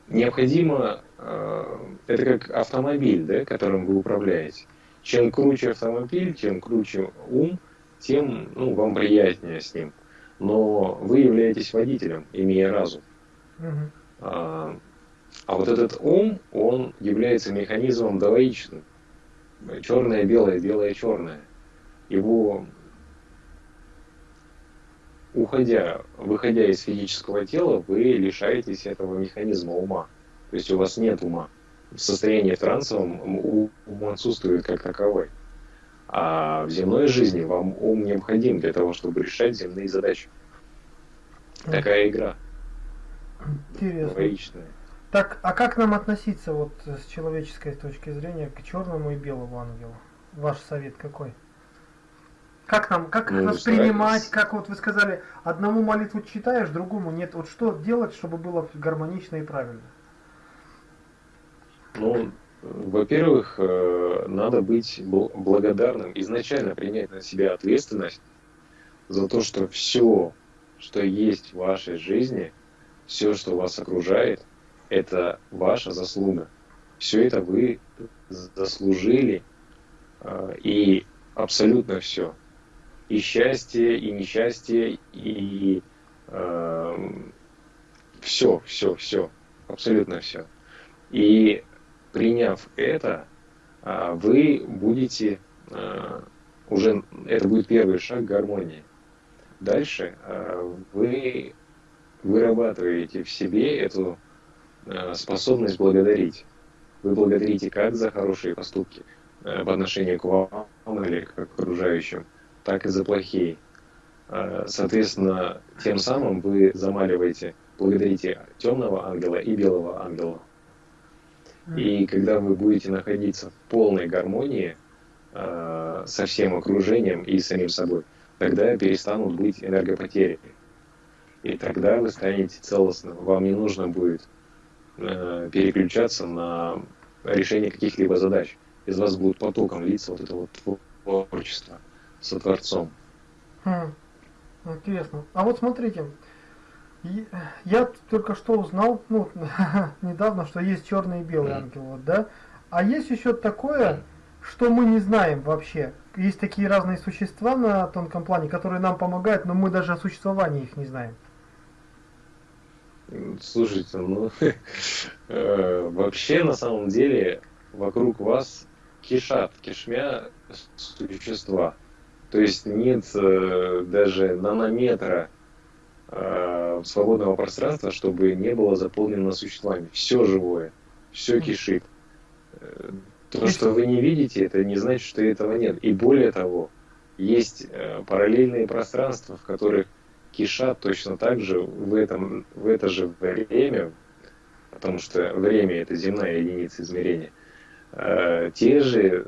необходимо, э, это как автомобиль, да, которым вы управляете. Чем круче автомобиль, чем круче ум, тем ну, вам приятнее с ним. но вы являетесь водителем, имея разум. Угу. А, вот этот ум, он является механизмом двоичным. Черное, белое, белое, черное. Его, уходя, выходя из физического тела, вы лишаетесь этого механизма ума. То есть у вас нет ума. В состоянии трансовом ум отсутствует как таковой. А в земной жизни вам ум необходим для того, чтобы решать земные задачи. Такая игра. Интересно. Двоичная. Так, а как нам относиться вот с человеческой точки зрения к черному и белому ангелу? Ваш совет какой? Как нам, как ну, воспринимать, как вот вы сказали, одному молитву читаешь, другому нет. Вот что делать, чтобы было гармонично и правильно? Ну, во-первых, э, надо быть благодарным, изначально принять на себя ответственность за то, что все, что есть в вашей жизни, все, что вас окружает, это ваша заслуга. Все это вы заслужили, э, и абсолютно все. И счастье, и несчастье, и э, все, все, все, абсолютно все. И приняв это, а, вы будете а, уже, это будет первый шаг к гармонии. Дальше а, вы вырабатываете в себе эту способность благодарить. Вы благодарите как за хорошие поступки по отношению к вам или к окружающим, так и за плохие. Соответственно, тем самым вы замаливаете, благодарите темного ангела и белого ангела. И когда вы будете находиться в полной гармонии э, со всем окружением и самим собой, тогда перестанут быть энергопотери. И тогда вы станете целостным. Вам не нужно будет э, переключаться на решение каких-либо задач. Из вас будет потоком литься вот это вот творчество со Творцом. Хм. Интересно. А вот смотрите, я только что узнал, ну, недавно, что есть черный и белый ангел, вот, да? А есть еще такое, что мы не знаем вообще. Есть такие разные существа на тонком плане, которые нам помогают, но мы даже о существовании их не знаем. Слушайте, ну, э, вообще на самом деле вокруг вас кишат, кишмя существа. То есть нет э, даже нанометра э, свободного пространства, чтобы не было заполнено существами. Все живое, все кишит. То, что вы не видите, это не значит, что этого нет. И более того, есть параллельные пространства, в которых кишат точно так же в, этом, в это же время, потому что время это земная единица измерения, э, те же,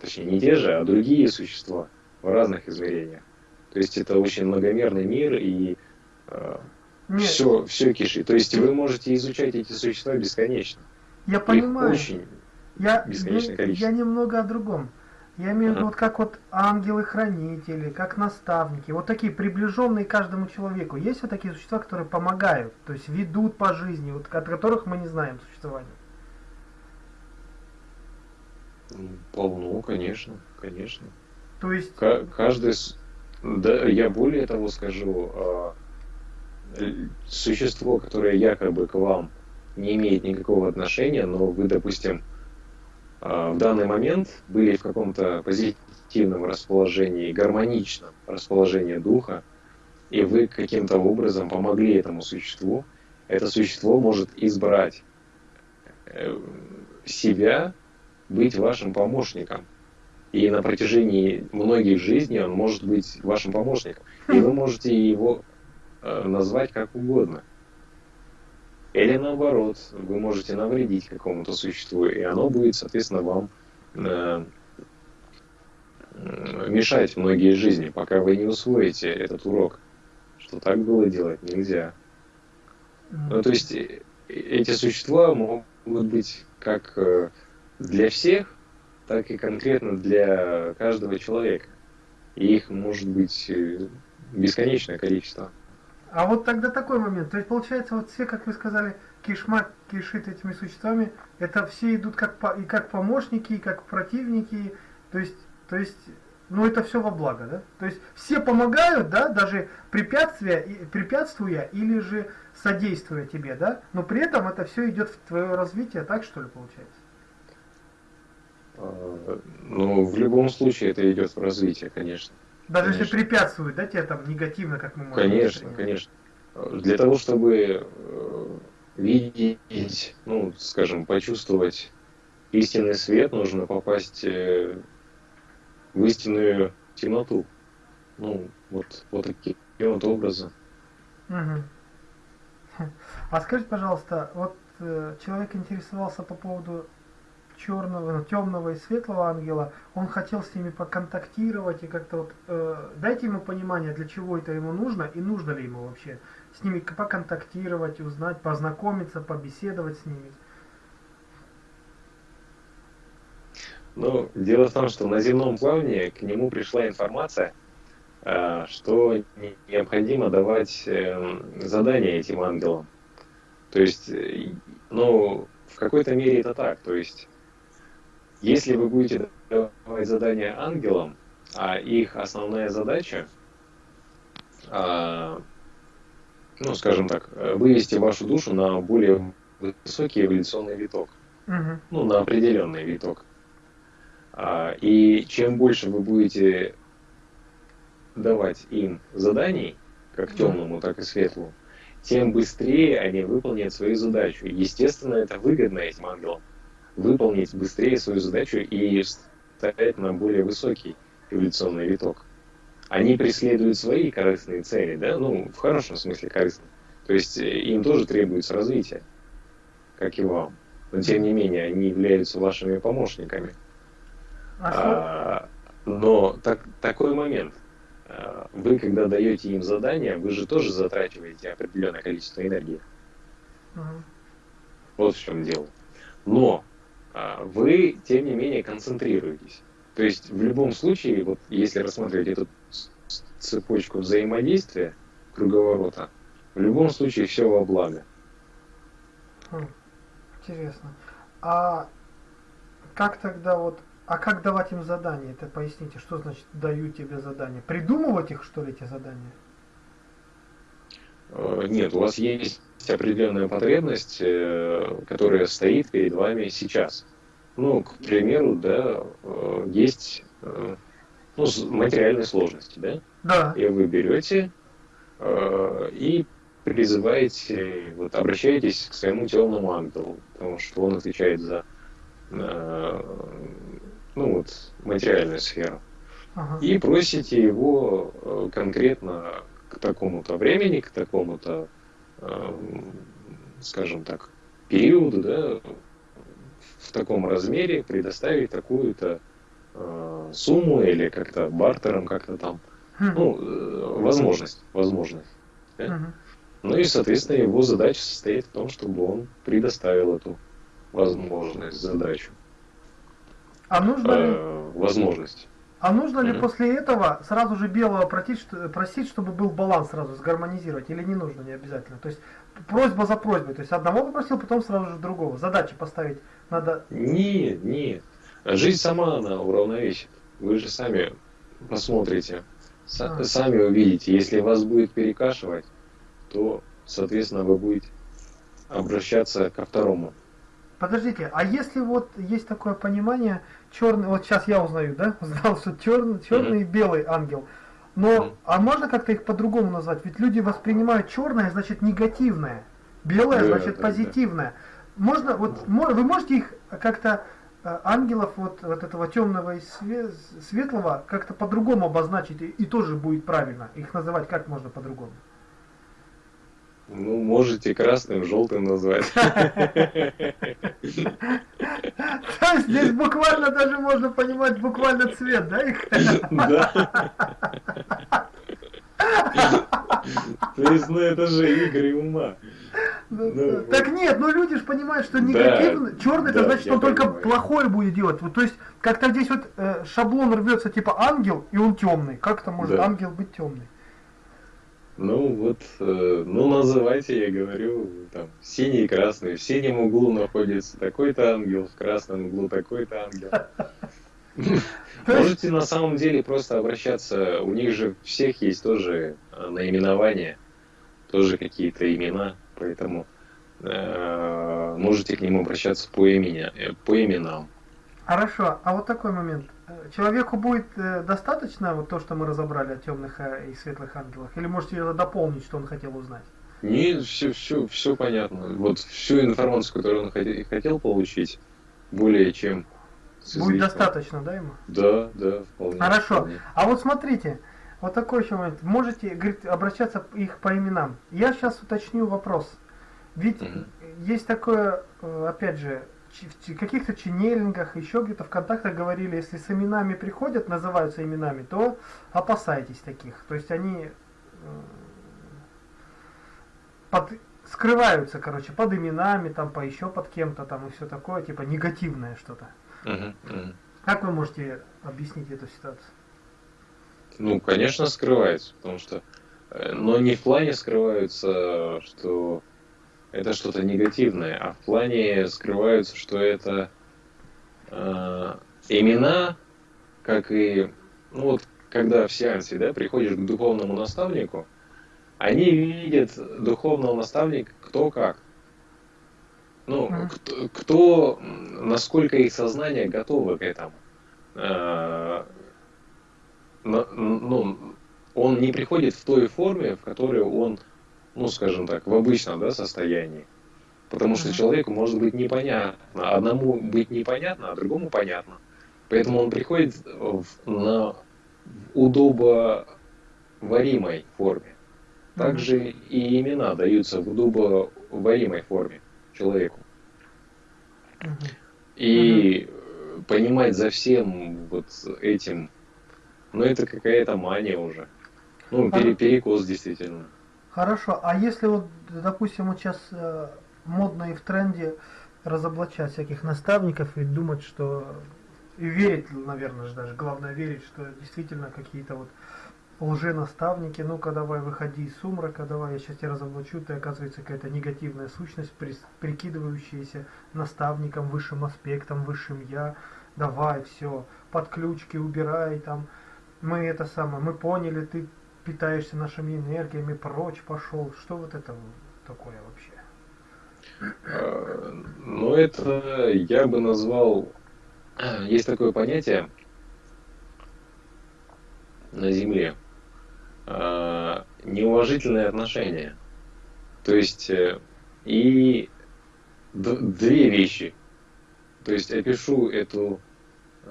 точнее не те же, а другие существа в разных измерениях. То есть это очень многомерный мир, и все, все кишит. То есть вы можете изучать эти существа бесконечно. Я Их понимаю. Очень я, бесконечное количество. Я немного о другом. Я имею в виду, вот как вот ангелы-хранители, как наставники, вот такие приближенные каждому человеку. Есть вот такие существа, которые помогают, то есть ведут по жизни, вот, от которых мы не знаем существования? Полно, конечно, конечно. То есть... Каждый... Да, я более того скажу, а, существо, которое якобы к вам не имеет никакого отношения, но вы, допустим, в данный момент были в каком-то позитивном расположении, гармоничном расположении духа, и вы каким-то образом помогли этому существу, это существо может избрать э, себя быть вашим помощником. И на протяжении многих жизней он может быть вашим помощником. И вы можете его Э, назвать как угодно. Или наоборот, вы можете навредить какому-то существу, и оно будет, соответственно, вам э, мешать многие жизни, пока вы не усвоите этот урок, что так было делать нельзя. Ну, то есть э, эти существа могут быть как э, для всех, так и конкретно для каждого человека. И их может быть бесконечное количество. А вот тогда такой момент. То есть получается, вот все, как вы сказали, кишма кишит этими существами, это все идут как по, и как помощники, и как противники. То есть, то есть ну это все во благо, да? То есть все помогают, да, даже препятствия, препятствуя или же содействуя тебе, да? Но при этом это все идет в твое развитие, так что ли получается? А, ну, в любом случае это идет в развитие, конечно. Даже конечно. если препятствует, да, тебе там негативно, как мы можем Конечно, конечно. Для того, чтобы э, видеть, ну, скажем, почувствовать истинный свет, нужно попасть э, в истинную темноту. Ну, вот, вот такие вот образы. Угу. А скажите, пожалуйста, вот э, человек интересовался по поводу черного, темного и светлого ангела, он хотел с ними поконтактировать и как-то вот э, дайте ему понимание, для чего это ему нужно и нужно ли ему вообще с ними поконтактировать, узнать, познакомиться, побеседовать с ними. Ну, дело в том, что на земном плавании к нему пришла информация, э, что необходимо давать эм, задания этим ангелам. То есть, э, ну, в какой-то мере это так. То есть, если вы будете давать задания ангелам, а их основная задача, а, ну, скажем так, вывести вашу душу на более высокий эволюционный виток, угу. ну, на определенный виток. А, и чем больше вы будете давать им заданий, как темному, так и светлому, тем быстрее они выполнят свою задачу. Естественно, это выгодно этим ангелам выполнить быстрее свою задачу и встать на более высокий эволюционный виток. Они преследуют свои корыстные цели, да, ну, в хорошем смысле корыстные. То есть э, им тоже требуется развитие, как и вам. Но тем не менее, они являются вашими помощниками. А, но так, такой момент. А, вы, когда даете им задание, вы же тоже затрачиваете определенное количество энергии. Угу. Вот в чем дело. Но а, вы, тем не менее, концентрируетесь. То есть в любом случае, вот если рассматривать эту цепочку взаимодействия, круговорота, в любом случае все во благо. Хм, интересно. А как тогда вот, а как давать им задания? Это поясните, что значит даю тебе задания? Придумывать их, что ли, эти задания? Э, нет, у вас есть определенная потребность, э, которая стоит перед вами сейчас. Ну, к примеру, да, э, есть ну, материальные сложности, да? Да. И вы берете и призываете, вот обращаетесь к своему темному ангелу, потому что он отвечает за ну вот материальную сферу. Ага. И просите его конкретно к такому-то времени, к такому-то, э, скажем так, периоду, да, в таком размере предоставить такую-то э, сумму или как-то бартером, как-то там, хм. ну, э, возможность, возможность. Да? Ну и, соответственно, его задача состоит в том, чтобы он предоставил эту возможность, задачу. А нужно ли... Э, возможность. А нужно ли после этого сразу же белого просить, просить, чтобы был баланс сразу сгармонизировать, или не нужно, не обязательно? То есть просьба за просьбой, то есть одного попросил, потом сразу же другого. Задачи поставить надо. Нет, нет. Жизнь сама она уравновесит. Вы же сами посмотрите, а. сами увидите. Если вас будет перекашивать, то, соответственно, вы будете обращаться ко второму. Подождите, а если вот есть такое понимание, черный, вот сейчас я узнаю, да, узнал, что черный, черный mm-hmm. и белый ангел. Но, mm-hmm. а можно как-то их по-другому назвать? Ведь люди воспринимают черное, значит, негативное, белое, yeah, значит, позитивное. Да. Можно, вот, mm-hmm. вы можете их как-то, э, ангелов вот, вот этого темного и светлого, как-то по-другому обозначить, и, и тоже будет правильно. Их называть как можно по-другому? Ну, можете красным, желтым назвать. Здесь буквально даже можно понимать буквально цвет, да? Да. То есть, ну это же игры ума. Ну, ну, так нет, ну люди же понимают, что негативный, да, черный, это значит, он только плохое будет делать. То есть, как-то здесь вот э, шаблон рвется типа ангел, и он темный. Как это может ангел быть темный? Ну вот, э, ну называйте, я говорю, там, синий и красный. В синем углу находится такой-то ангел, в красном углу такой-то ангел. Можете на самом деле просто обращаться, у них же всех есть тоже э, наименования, тоже какие-то имена, поэтому э, можете к ним обращаться по, имени, э, по именам. Хорошо, а вот такой момент. Человеку будет э, достаточно вот то, что мы разобрали о темных э, и светлых ангелах, или можете это дополнить, что он хотел узнать? Нет, все, все, все понятно. Вот всю информацию, которую он хотел, хотел получить, более чем Будет достаточно, да, ему? Да, да, вполне. Хорошо. Вполне. А вот смотрите, вот такой еще момент. Можете, говорит, обращаться их по именам. Я сейчас уточню вопрос. Ведь угу. есть такое, э, опять же, в каких-то ченнелингах, еще где-то в контактах говорили, если с именами приходят, называются именами, то опасайтесь таких. То есть они э, под, скрываются, короче, под именами, там, по еще под кем-то там и все такое, типа негативное что-то. Угу, угу. Как вы можете объяснить эту ситуацию? Ну, конечно, скрывается, потому что, э, но не в плане скрываются, что это что-то негативное, а в плане скрываются, что это э, имена, как и, ну вот, когда в сеансе, да, приходишь к духовному наставнику, они видят духовного наставника кто как. Ну, кто, кто, насколько их сознание готово к этому. Э, ну, он не приходит в той форме, в которой он, ну, скажем так, в обычном да, состоянии. Потому что человеку может быть непонятно. Одному быть непонятно, а другому понятно. Поэтому он приходит в, на удобоваримой форме. Также и имена даются в удобоваримой форме человеку. И понимать за всем вот этим, ну это какая-то мания уже. Ну, пере, перекос действительно. Хорошо, а если вот, допустим, вот сейчас э, модно и в тренде разоблачать всяких наставников и думать, что и верить, наверное же даже, главное верить, что действительно какие-то вот лженаставники, ну-ка давай выходи из сумрака, давай я сейчас тебя разоблачу, ты оказывается какая-то негативная сущность, прикидывающаяся наставником, высшим аспектом, высшим я, давай, все, подключки убирай, там, мы это самое, мы поняли, ты питаешься нашими энергиями, прочь пошел, что вот это такое вообще? А, ну, это я бы назвал, есть такое понятие на Земле, э, неуважительные отношения. То есть э, и две вещи. То есть опишу эту,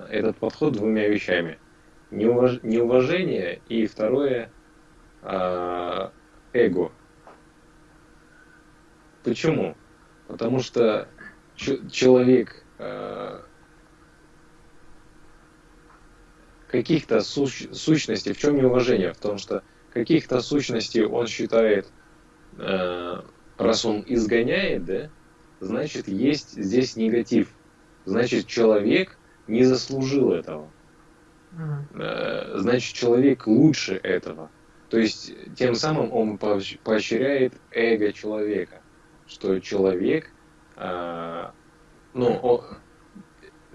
этот подход двумя вещами. Неуваж, неуважение и второе э, эго. Почему? Потому что человек э, каких-то суч, сущностей, в чем неуважение? В том, что каких-то сущностей он считает, э, раз он изгоняет, да, значит есть здесь негатив. Значит человек не заслужил этого. Э, значит человек лучше этого. То есть тем самым он поощряет эго человека, что человек, э, ну, он,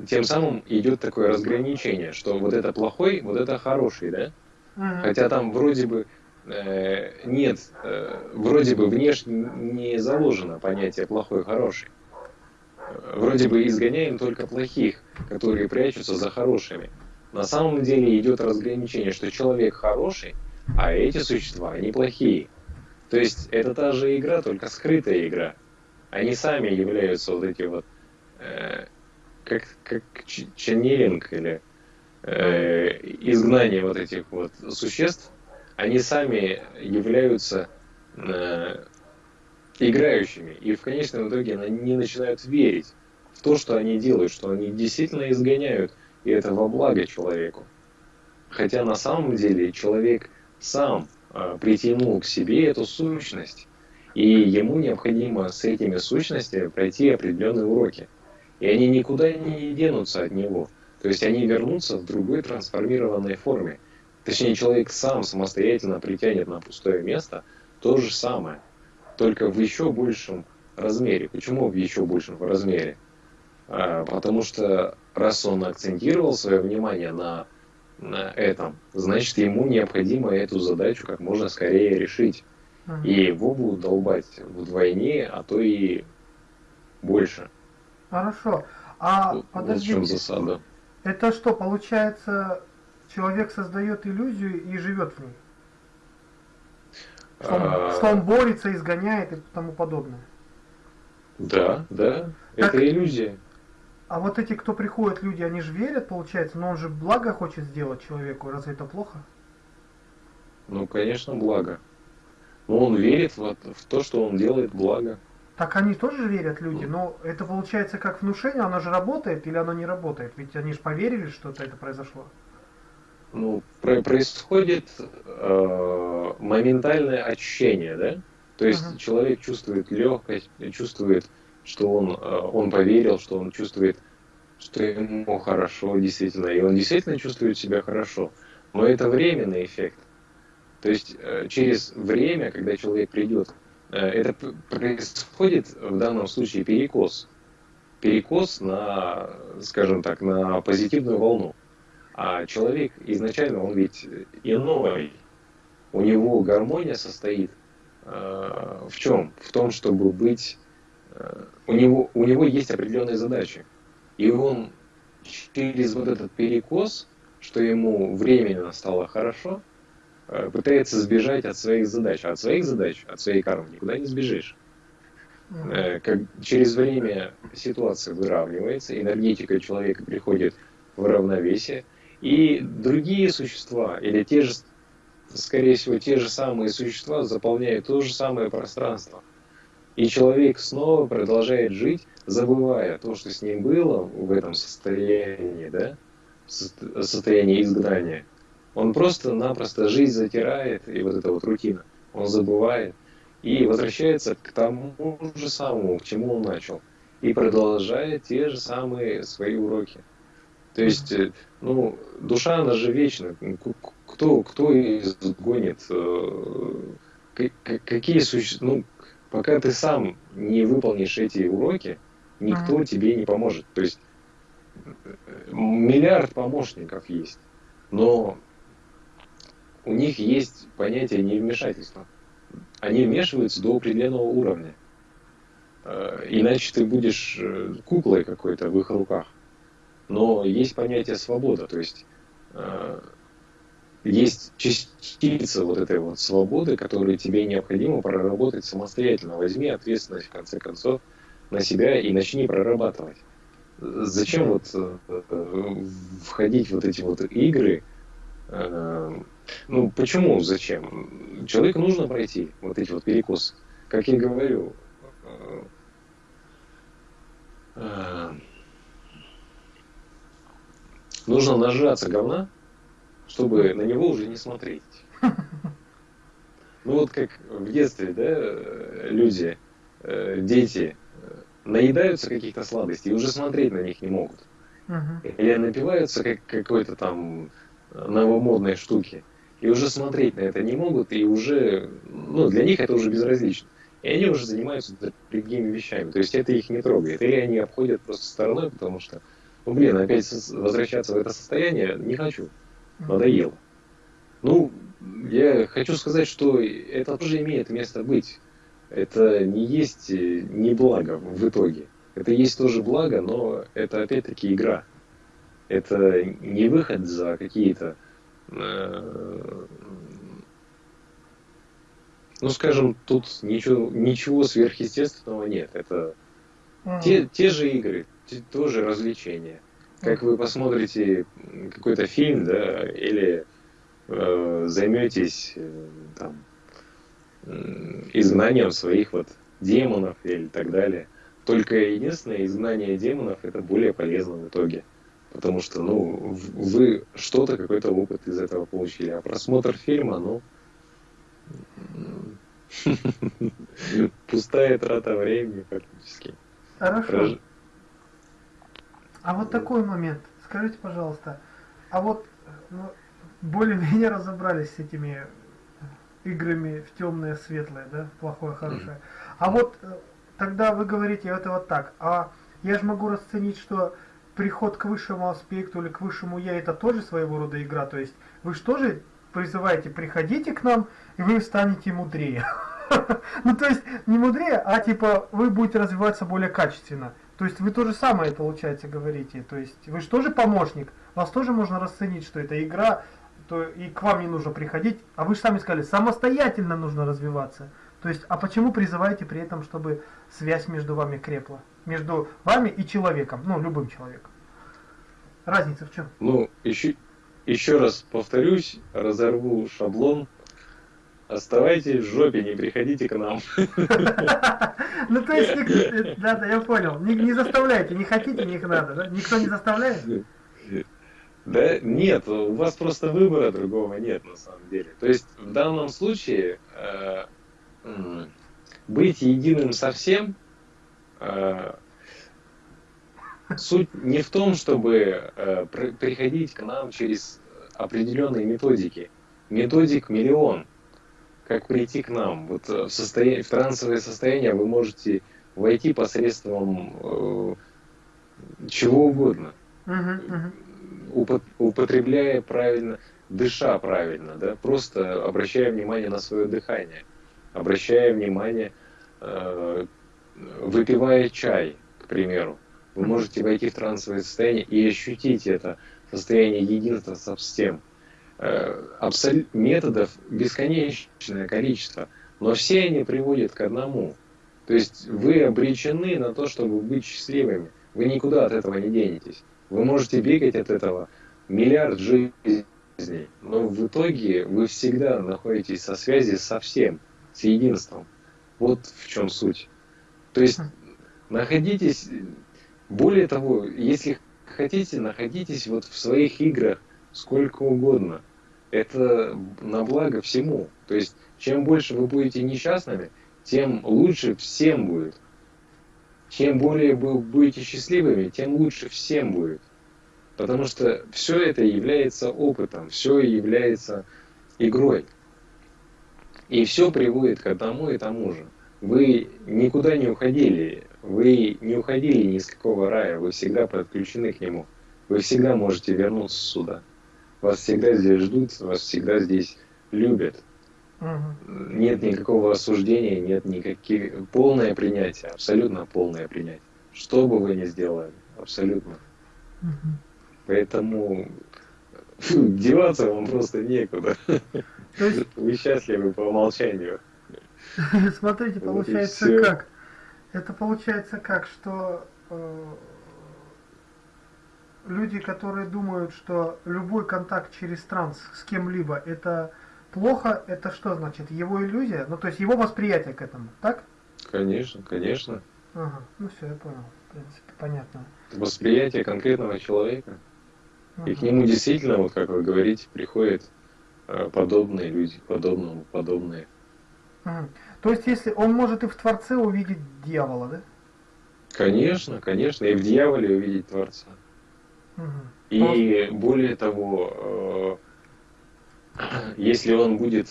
тем самым идет такое разграничение, что вот это плохой, вот это хороший, да? Ага. Хотя там вроде бы э, нет, э, вроде бы внешне не заложено понятие плохой, хороший. Вроде бы изгоняем только плохих, которые прячутся за хорошими. На самом деле идет разграничение, что человек хороший, а эти существа, они плохие. То есть это та же игра, только скрытая игра. Они сами являются вот эти вот э, как, как ченнелинг или э, изгнание вот этих вот существ, они сами являются э, играющими. И в конечном итоге они начинают верить в то, что они делают, что они действительно изгоняют, и это во благо человеку. Хотя на самом деле человек сам э, притянул к себе эту сущность, и ему необходимо с этими сущностями пройти определенные уроки. И они никуда не денутся от него. То есть они вернутся в другой трансформированной форме. Точнее, человек сам самостоятельно притянет на пустое место то же самое, только в еще большем размере. Почему в еще большем размере? А, потому что раз он акцентировал свое внимание на, на этом, значит, ему необходимо эту задачу как можно скорее решить. И его будут долбать вдвойне, а то и больше. Хорошо. А Вот- подожди, Вот в чем засада. это что, получается, человек создает иллюзию и живет в ней? Что он, А, что он борется, изгоняет и тому подобное. Да, да, Так- это иллюзия. А вот эти, кто приходят, люди, они же верят, получается, но он же благо хочет сделать человеку, разве это плохо? Ну, конечно, благо. Но он верит вот в то, что он делает благо. Так они тоже верят, люди, но это получается как внушение, оно же работает или оно не работает? Ведь они же поверили, что это произошло. Ну, про- происходит э, моментальное ощущение, да? То есть Ага. человек чувствует легкость, чувствует, что он, э, он поверил, что он чувствует, что ему хорошо действительно, и он действительно чувствует себя хорошо. Но это временный эффект. То есть э, через время, когда человек придет, э, это происходит в данном случае перекос. Перекос на, скажем так, на позитивную волну. А человек изначально, он ведь иной. У него гармония состоит э, в чем? В том, чтобы быть... у, него, у него есть определенные задачи. И он через вот этот перекос, что ему временно стало хорошо, э, пытается сбежать от своих задач. А от своих задач, от своей кармы никуда не сбежишь. Э, как через время ситуация выравнивается, энергетика человека приходит в равновесие, и другие существа, или те же, скорее всего, те же самые существа заполняют то же самое пространство. И человек снова продолжает жить, забывая то, что с ним было в этом состоянии, да, состоянии изгнания. Он просто-напросто жизнь затирает, и вот эта вот рутина, он забывает, и возвращается к тому же самому, к чему он начал, и продолжает те же самые свои уроки. То есть, э, ну, душа, она же вечна. Кто, кто изгонит? э, Какие существа? Ну, пока ты сам не выполнишь эти уроки, никто Мгм. тебе не поможет. То есть, э, миллиард помощников есть, но у них есть понятие невмешательства. Они вмешиваются до определенного уровня. Э, Иначе ты будешь э, куклой какой-то в их руках. Но есть понятие свобода, то есть есть частица вот этой вот свободы, которую тебе необходимо проработать самостоятельно. Возьми ответственность в конце концов на себя и начни прорабатывать. Зачем вот э, входить в вот эти вот игры? Э, Ну, почему, зачем? Человеку нужно пройти вот эти вот перекосы. Как я говорю, э, нужно нажраться говна, чтобы на него уже не смотреть. Ну вот как в детстве, да, люди, э, дети э, наедаются каких-то сладостей и уже смотреть на них не могут. Мгм. Или напиваются как какой-то там новомодной штуки. И уже смотреть на это не могут, и уже, ну, для них это уже безразлично. И они уже занимаются другими вещами. То есть это их не трогает. Или они обходят просто стороной, потому что, ну, блин, опять возвращаться в это состояние не хочу. Надоело. Ну, я хочу сказать, что это тоже имеет место быть. Это не есть э, не благо в итоге. Это есть тоже благо, но это опять-таки игра. Это не выход за какие-то, э, ну скажем, тут ничего, ничего сверхъестественного нет. Это те, те же игры, те- тоже развлечения. Как вы посмотрите какой-то фильм, да, или э, займетесь э, там изгнанием своих вот демонов или так далее. Только единственное, изгнание демонов это более полезно в итоге. Потому что, ну, вы что-то, какой-то опыт из этого получили. А просмотр фильма, ну, пустая трата времени фактически. Хорошо. А вот такой момент. Скажите, пожалуйста, а вот ну, более-менее разобрались с этими играми в темное, светлое, да, плохое, хорошее. А вот э, тогда вы говорите это вот так. А я же могу расценить, что приход к высшему аспекту или к высшему я это тоже своего рода игра. То есть вы же тоже призываете, приходите к нам, и вы станете мудрее. Ну, то есть, не мудрее, а типа вы будете развиваться более качественно. То есть вы то же самое, получается, говорите. То есть вы же тоже помощник. Вас тоже можно расценить, что это игра, то и к вам не нужно приходить. А вы же сами сказали, самостоятельно нужно развиваться. То есть, а почему призываете при этом, чтобы связь между вами крепла? Между вами и человеком, ну, любым человеком. Разница в чем? Ну, еще, еще раз повторюсь, разорву шаблон. Оставайтесь в жопе, не приходите к нам. Ну, то есть, да, да, я понял. Не, заставляйте, не хотите, не надо, да? Никто не заставляет? Да нет, у вас просто выбора другого нет на самом деле. То есть в данном случае э, быть единым совсем э, суть не в том, чтобы э, приходить к нам через определенные методики. Методик миллион. Как прийти к нам? Вот в, состояние, в трансовое состояние вы можете войти посредством э, чего угодно. Uh-huh, uh-huh употребляя правильно, дыша правильно, да, просто обращая внимание на свое дыхание, обращая внимание, э, выпивая чай, к примеру, вы можете войти в трансовое состояние и ощутить это состояние единства со всем. Э, абсол... Методов бесконечное количество, но все они приводят к одному. То есть вы обречены на то, чтобы быть счастливыми. Вы никуда от этого не денетесь. Вы можете бегать от этого миллиард жизней, но в итоге вы всегда находитесь со связи со всем, с единством. Вот в чем суть. То есть находитесь, более того, если хотите, находитесь вот в своих играх сколько угодно. Это на благо всему. То есть чем больше вы будете несчастными, тем лучше всем будет. Чем более вы будете счастливыми, тем лучше всем будет. Потому что все это является опытом, все является игрой. И все приводит к одному и тому же. Вы никуда не уходили, вы не уходили ни из какого рая, вы всегда подключены к нему. Вы всегда можете вернуться сюда. Вас всегда здесь ждут, вас всегда здесь любят. Угу. Нет никакого осуждения, нет никаких... Полное принятие, абсолютно полное принятие. Что бы вы ни сделали, абсолютно. Угу. Поэтому фу, деваться вам просто некуда. Есть... Вы счастливы по умолчанию. Смотрите, получается вот как? Это получается как, что э, люди, которые думают, что любой контакт через транс с кем-либо это плохо, это что значит? Его иллюзия? Ну, то есть его восприятие к этому, так? Конечно, конечно. Ага, ну все, я понял. В принципе, понятно. Восприятие конкретного человека. И к нему действительно, вот как вы говорите, приходят э, подобные люди, подобному подобные. То есть, если он может и в Творце увидеть дьявола, да? Конечно, конечно, и в дьяволе увидеть Творца. Угу. И более того, э, если он будет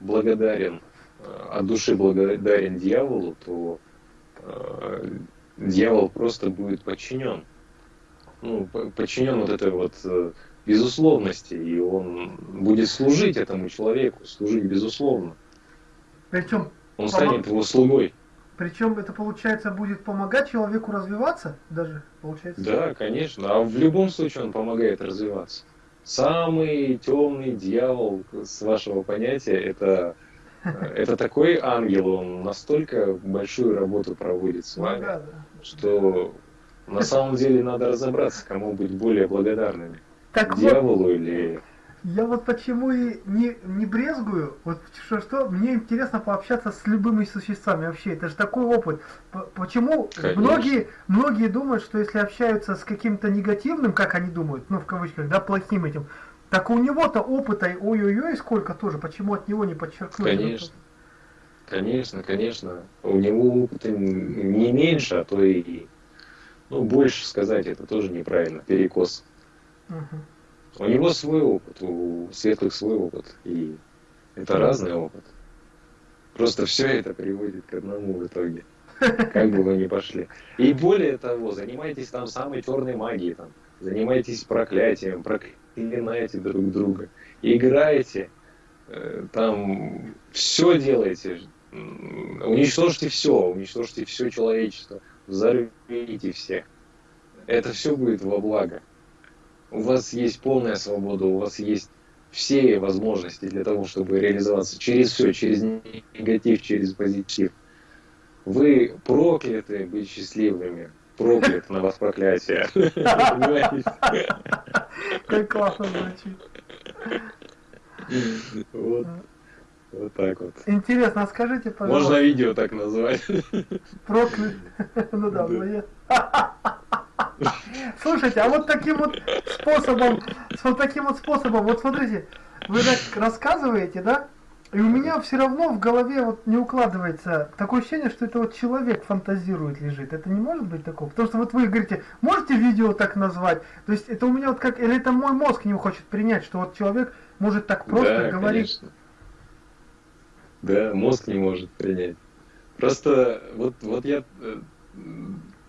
благодарен, э, от души благодарен дьяволу, то дьявол просто будет подчинен ну, подчинен вот этой вот э, безусловности, и он будет служить этому человеку, служить безусловно. Причем он станет его слугой. Причем это получается будет помогать человеку развиваться даже, получается? Да, конечно. А в любом случае он помогает развиваться. Самый темный дьявол, с вашего понятия, это, э, это такой ангел, он настолько большую работу проводит с вами, да, да. что на самом деле надо разобраться, кому быть более благодарными. Так Дьяволу вот, или... Я вот почему и не, не брезгую, вот что, что, мне интересно пообщаться с любыми существами вообще, это же такой опыт. Почему Конечно. многие, многие думают, что если общаются с каким-то негативным, как они думают, ну в кавычках, да, плохим этим, так у него-то опыта, ой-ой-ой, сколько тоже, почему от него не подчеркнуть? Конечно. Конечно, конечно. У него опыта не меньше, а то и ну, больше сказать это тоже неправильно, перекос. Угу. У него свой опыт, у светлых свой опыт, и это разный опыт. Просто все это приводит к одному в итоге. как бы вы ни пошли. И более того, занимайтесь там самой черной магией, там, занимайтесь проклятием, проклинайте друг друга, играйте, э, там все делайте, уничтожьте все, уничтожьте все человечество, взорвите всех. Это все будет во благо. У вас есть полная свобода, у вас есть все возможности для того, чтобы реализоваться через все, через негатив, через позитив. Вы прокляты быть счастливыми. Проклят на вас проклятие. Как классно звучит. Вот. Вот так вот. Интересно, а скажите, пожалуйста. Можно видео так назвать. Проклят. Ну да, ну я. Слушайте, а вот таким вот способом, с вот таким вот способом, вот смотрите, вы так рассказываете, да? И у меня все равно в голове вот не укладывается такое ощущение, что это вот человек фантазирует, лежит. Это не может быть такого? Потому что вот вы говорите, можете видео так назвать? То есть это у меня вот как, или это мой мозг не хочет принять, что вот человек может так просто да, говорить? Конечно. Да, мозг не может принять. Просто вот, вот я, э,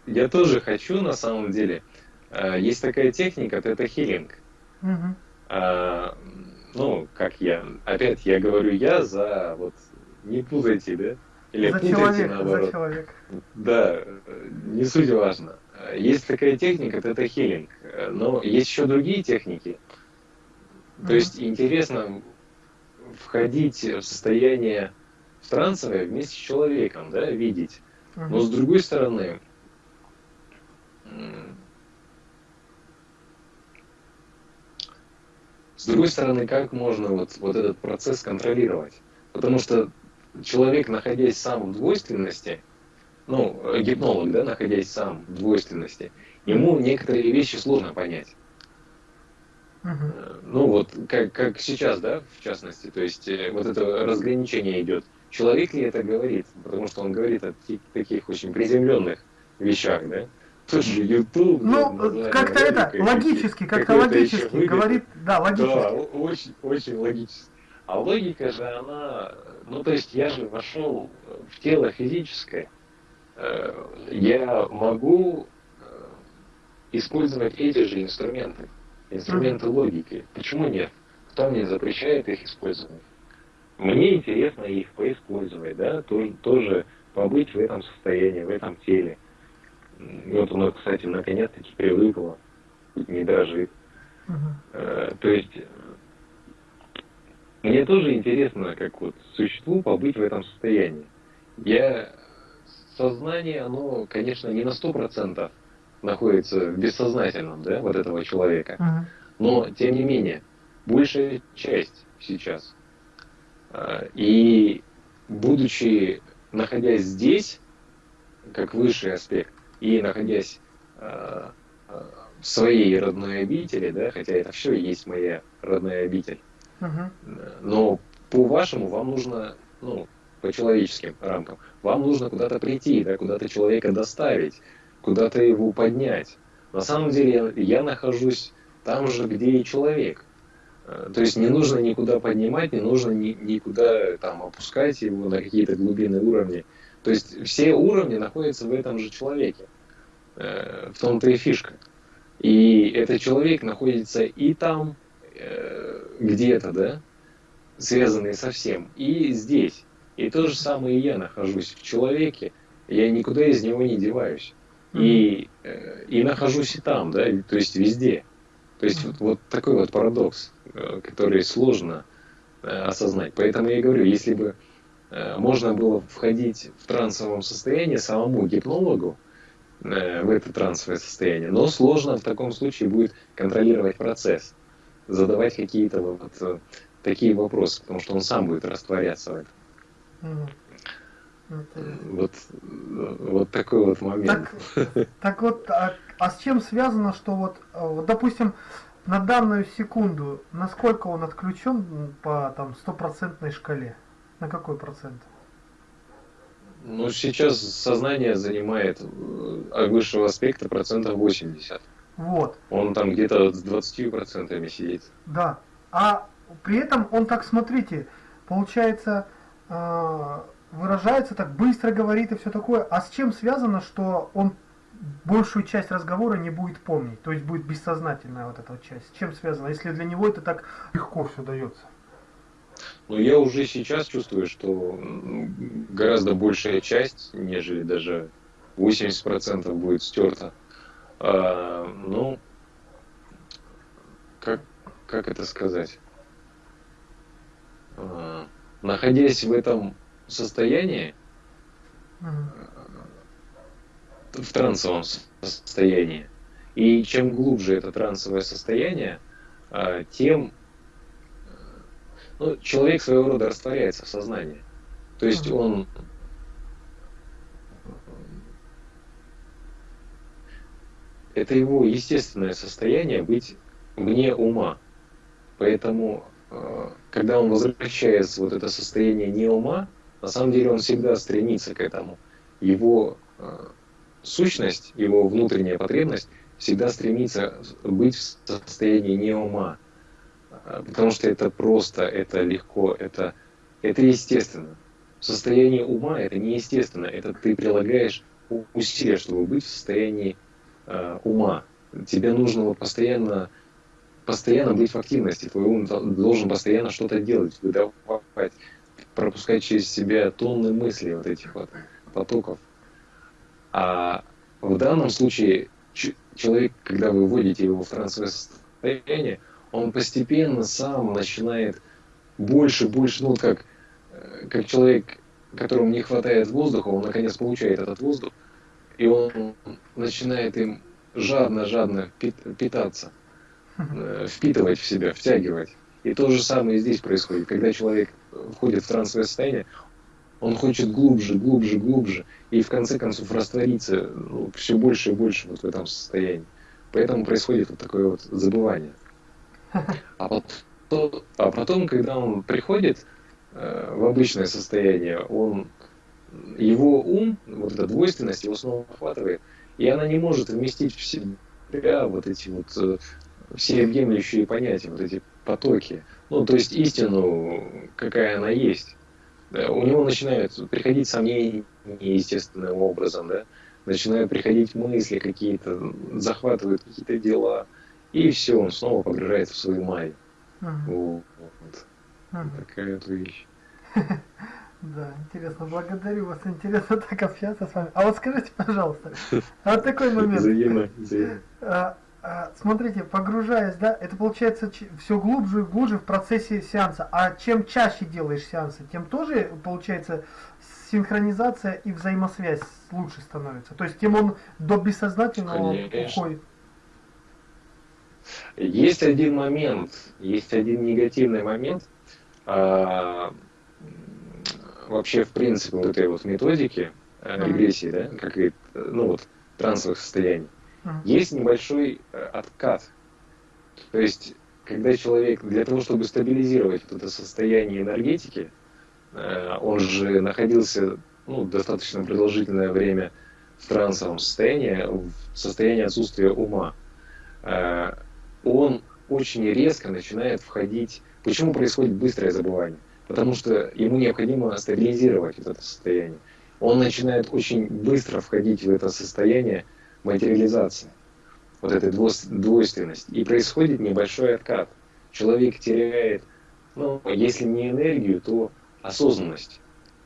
я тоже хочу на самом деле. Э, есть такая техника, это хилинг. Угу. А, ну, как я, опять я говорю я за, вот, не путайте, да? Или за путайте человек, наоборот. За человек. Да, не суть важно. Есть такая техника, это хилинг. Но есть еще другие техники. То есть интересно входить в состояние в трансовое вместе с человеком, да, видеть. Но с другой стороны, С другой стороны, как можно вот, вот этот процесс контролировать? Потому что человек, находясь сам в двойственности, ну, гипнолог, да, находясь сам в двойственности, ему некоторые вещи сложно понять. Uh-huh. Ну вот, как, как сейчас, да, в частности, то есть э, вот это разграничение идет. Человек ли это говорит? Потому что он говорит о таких очень приземленных вещах, да? Же YouTube. Ну, как-то это, логически, как-то логически говорит, да, логически. Да, очень, очень логически. А логика же, она, ну, то есть я же вошел в тело физическое, э, я могу э, использовать эти же инструменты, инструменты логики. Почему нет? Кто мне запрещает их использовать? Мне интересно их поиспользовать, да, тоже, тоже побыть в этом состоянии, в этом теле. И вот оно, кстати, наконец-таки привыкло, не дрожит. Uh-huh. То есть мне тоже интересно, как вот существу побыть в этом состоянии. Я сознание, оно, конечно, не на сто процентов находится в бессознательном, да, вот этого человека. Uh-huh. Но, тем не менее, большая часть сейчас. А, и будучи, находясь здесь, как высший аспект, и находясь э, э, в своей родной обители, да, хотя это все есть моя родная обитель, uh-huh. но по вашему вам нужно, ну, по человеческим рамкам, вам нужно куда-то прийти, да, куда-то человека доставить, куда-то его поднять. На самом деле я, я нахожусь там же, где и человек. Э, то есть не нужно никуда поднимать, не нужно ни, никуда там опускать его на какие-то глубинные уровни. То есть все уровни находятся в этом же человеке. Э, в том-то и фишка. И этот человек находится и там, э, где-то, да, связанный со всем, и здесь. И то же самое и я нахожусь в человеке, я никуда из него не деваюсь. И, э, и нахожусь и там, да, то есть везде. То есть вот, вот такой вот парадокс, который сложно осознать. Поэтому я говорю, если бы можно было входить в трансовом состоянии самому гипнологу, в это трансовое состояние. Но сложно в таком случае будет контролировать процесс, задавать какие-то вот э, такие вопросы, потому что он сам будет растворяться в этом. Вот, вот такой вот момент. Так, так вот, а, а с чем связано, что вот, э, вот, допустим, на данную секунду, насколько он отключен по там стопроцентной шкале? На какой процент? Ну, сейчас сознание занимает от э, высшего аспекта процентов 80. Вот. Он там где-то с 20 процентами сидит. Да. А при этом он так, смотрите, получается, э, выражается так быстро говорит и все такое. А с чем связано, что он большую часть разговора не будет помнить, то есть будет бессознательная вот эта вот часть. С чем связано, если для него это так легко все дается? Ну, я уже сейчас чувствую, что гораздо большая часть, нежели даже 80% будет стерта. А, ну, как, как это сказать? А, находясь в этом состоянии, в трансовом состоянии. И чем глубже это трансовое состояние, а, тем ну, человек своего рода растворяется в сознании. То есть он это его естественное состояние быть вне ума. Поэтому, а, когда он возвращается в вот это состояние не ума, на самом деле он всегда стремится к этому. Его а, сущность, его внутренняя потребность всегда стремится быть в состоянии не ума. Потому что это просто, это легко, это, это естественно. В состоянии ума это неестественно. Это ты прилагаешь усилия, чтобы быть в состоянии э, ума. Тебе нужно вот постоянно, постоянно быть в активности. Твой ум должен постоянно что-то делать, выдавать, пропускать через себя тонны мыслей вот этих вот потоков. А в данном случае человек, когда вы вводите его в трансовое состояние, он постепенно сам начинает больше, больше, ну как, э, как человек, которому не хватает воздуха, он наконец получает этот воздух, и он начинает им жадно-жадно питаться, э, впитывать в себя, втягивать. И то же самое здесь происходит. Когда человек входит в трансовое состояние, он хочет глубже, глубже, глубже, и в конце концов раствориться ну, все больше и больше вот в этом состоянии. Поэтому происходит вот такое вот забывание. А потом, а потом когда он приходит э, в обычное состояние, он, его ум, вот эта двойственность его снова охватывает, и она не может вместить в себя вот эти вот э, всеобъемлющие понятия, вот эти потоки. Ну, то есть истину, какая она есть. У него начинают приходить сомнения естественным образом, да, начинают приходить мысли какие-то, захватывают какие-то дела, и все, он снова погружается в свою майю. Ага. Вот. Ага. Такая вот вещь. Да, интересно, благодарю вас, интересно так общаться с вами. А вот скажите, пожалуйста, а вот такой момент. Взаимно, взаимно. А, а, смотрите, погружаясь, да, это получается все глубже и глубже в процессе сеанса. А чем чаще делаешь сеансы, тем тоже получается синхронизация и взаимосвязь лучше становится. То есть тем он до бессознательного Конечно. уходит. Есть один момент, есть один негативный момент. А, вообще, в принципе, вот этой вот методики а, регрессии, да, как и, ну вот, трансовых состояний есть небольшой э, откат. То есть, когда человек, для того, чтобы стабилизировать вот это состояние энергетики, э, он же находился ну, достаточно продолжительное время в трансовом состоянии, в состоянии отсутствия ума, он очень резко начинает входить. Почему происходит быстрое забывание? Потому что ему необходимо стабилизировать вот это состояние. Он начинает очень быстро входить в это состояние, материализация, вот этой двойственности. И происходит небольшой откат. Человек теряет, ну, если не энергию, то осознанность.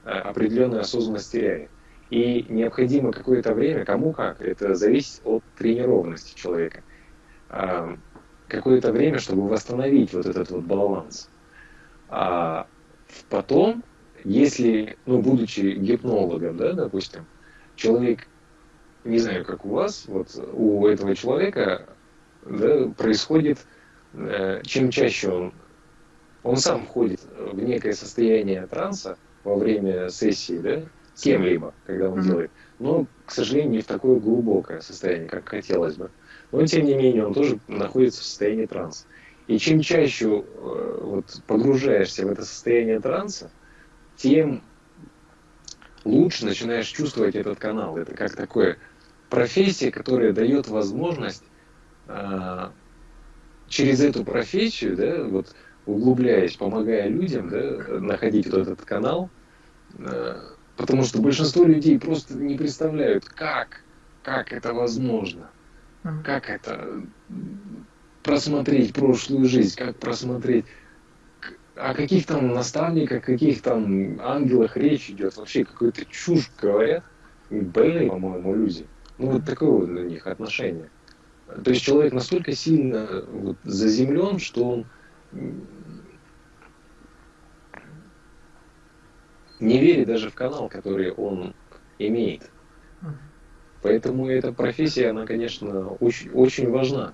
А, определенную осознанность теряет. И необходимо какое-то время, кому как, это зависит от тренированности человека, какое-то время, чтобы восстановить вот этот вот баланс. А потом, если, ну, будучи гипнологом, да, допустим, человек не знаю, как у вас, вот у этого человека да, происходит, э, чем чаще он, он сам входит в некое состояние транса во время сессии, да, кем-либо, когда он mm-hmm. делает, но, к сожалению, не в такое глубокое состояние, как хотелось бы. Но, тем не менее, он тоже находится в состоянии транса. И чем чаще э, вот, погружаешься в это состояние транса, тем лучше начинаешь чувствовать этот канал. Это как такое профессия, которая дает возможность э, через эту профессию, да, вот углубляясь, помогая людям, да, находить вот этот канал, э, Потому что большинство людей просто не представляют, как, как это возможно. Как это просмотреть прошлую жизнь, как просмотреть о каких там наставниках, каких там ангелах речь идет, вообще какую-то чушь говорят, больные, по-моему, люди. Ну вот такое вот у них отношение. То есть человек настолько сильно вот, заземлен, что он не верит даже в канал, который он имеет. Поэтому эта профессия, она, конечно, очень, очень важна.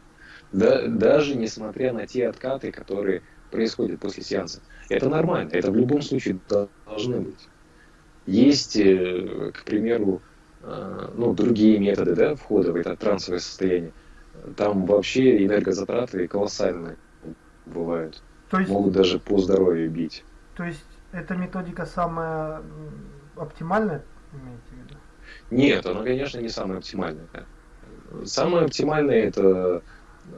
Да, даже несмотря на те откаты, которые происходят после сеанса. Это нормально, это в любом случае должны быть. Есть, э, к примеру, э, ну, другие методы да, входа в это трансовое состояние. Там вообще энергозатраты колоссальные бывают. То есть, Могут даже по здоровью бить. То есть эта методика самая оптимальная, имеете? Нет, она, конечно, не самая оптимальная. Самое оптимальное это,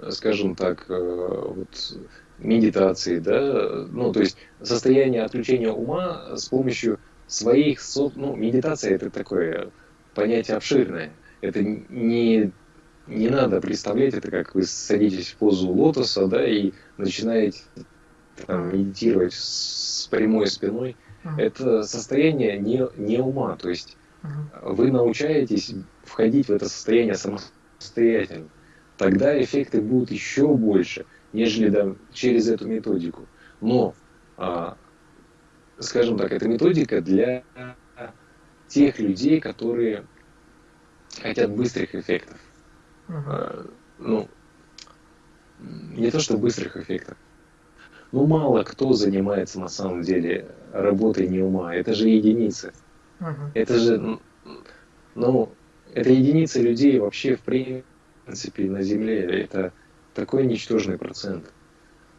скажем так, э, вот медитации, да, ну, то есть состояние отключения ума с помощью своих, ну, медитация это такое понятие обширное. Это не, не надо представлять это, как вы садитесь в позу лотоса, да, и начинаете там, медитировать с прямой спиной. Это состояние не, не ума, то есть вы научаетесь входить в это состояние самостоятельно. Тогда эффекты будут еще больше, нежели да, через эту методику. Но, а, скажем так, эта методика для тех людей, которые хотят быстрых эффектов. Uh-huh. А, ну, не то что быстрых эффектов. Ну, мало кто занимается на самом деле работой не ума. Это же единицы. Uh-huh. Это же, ну, это единицы людей вообще в принципе на Земле. Это такой ничтожный процент.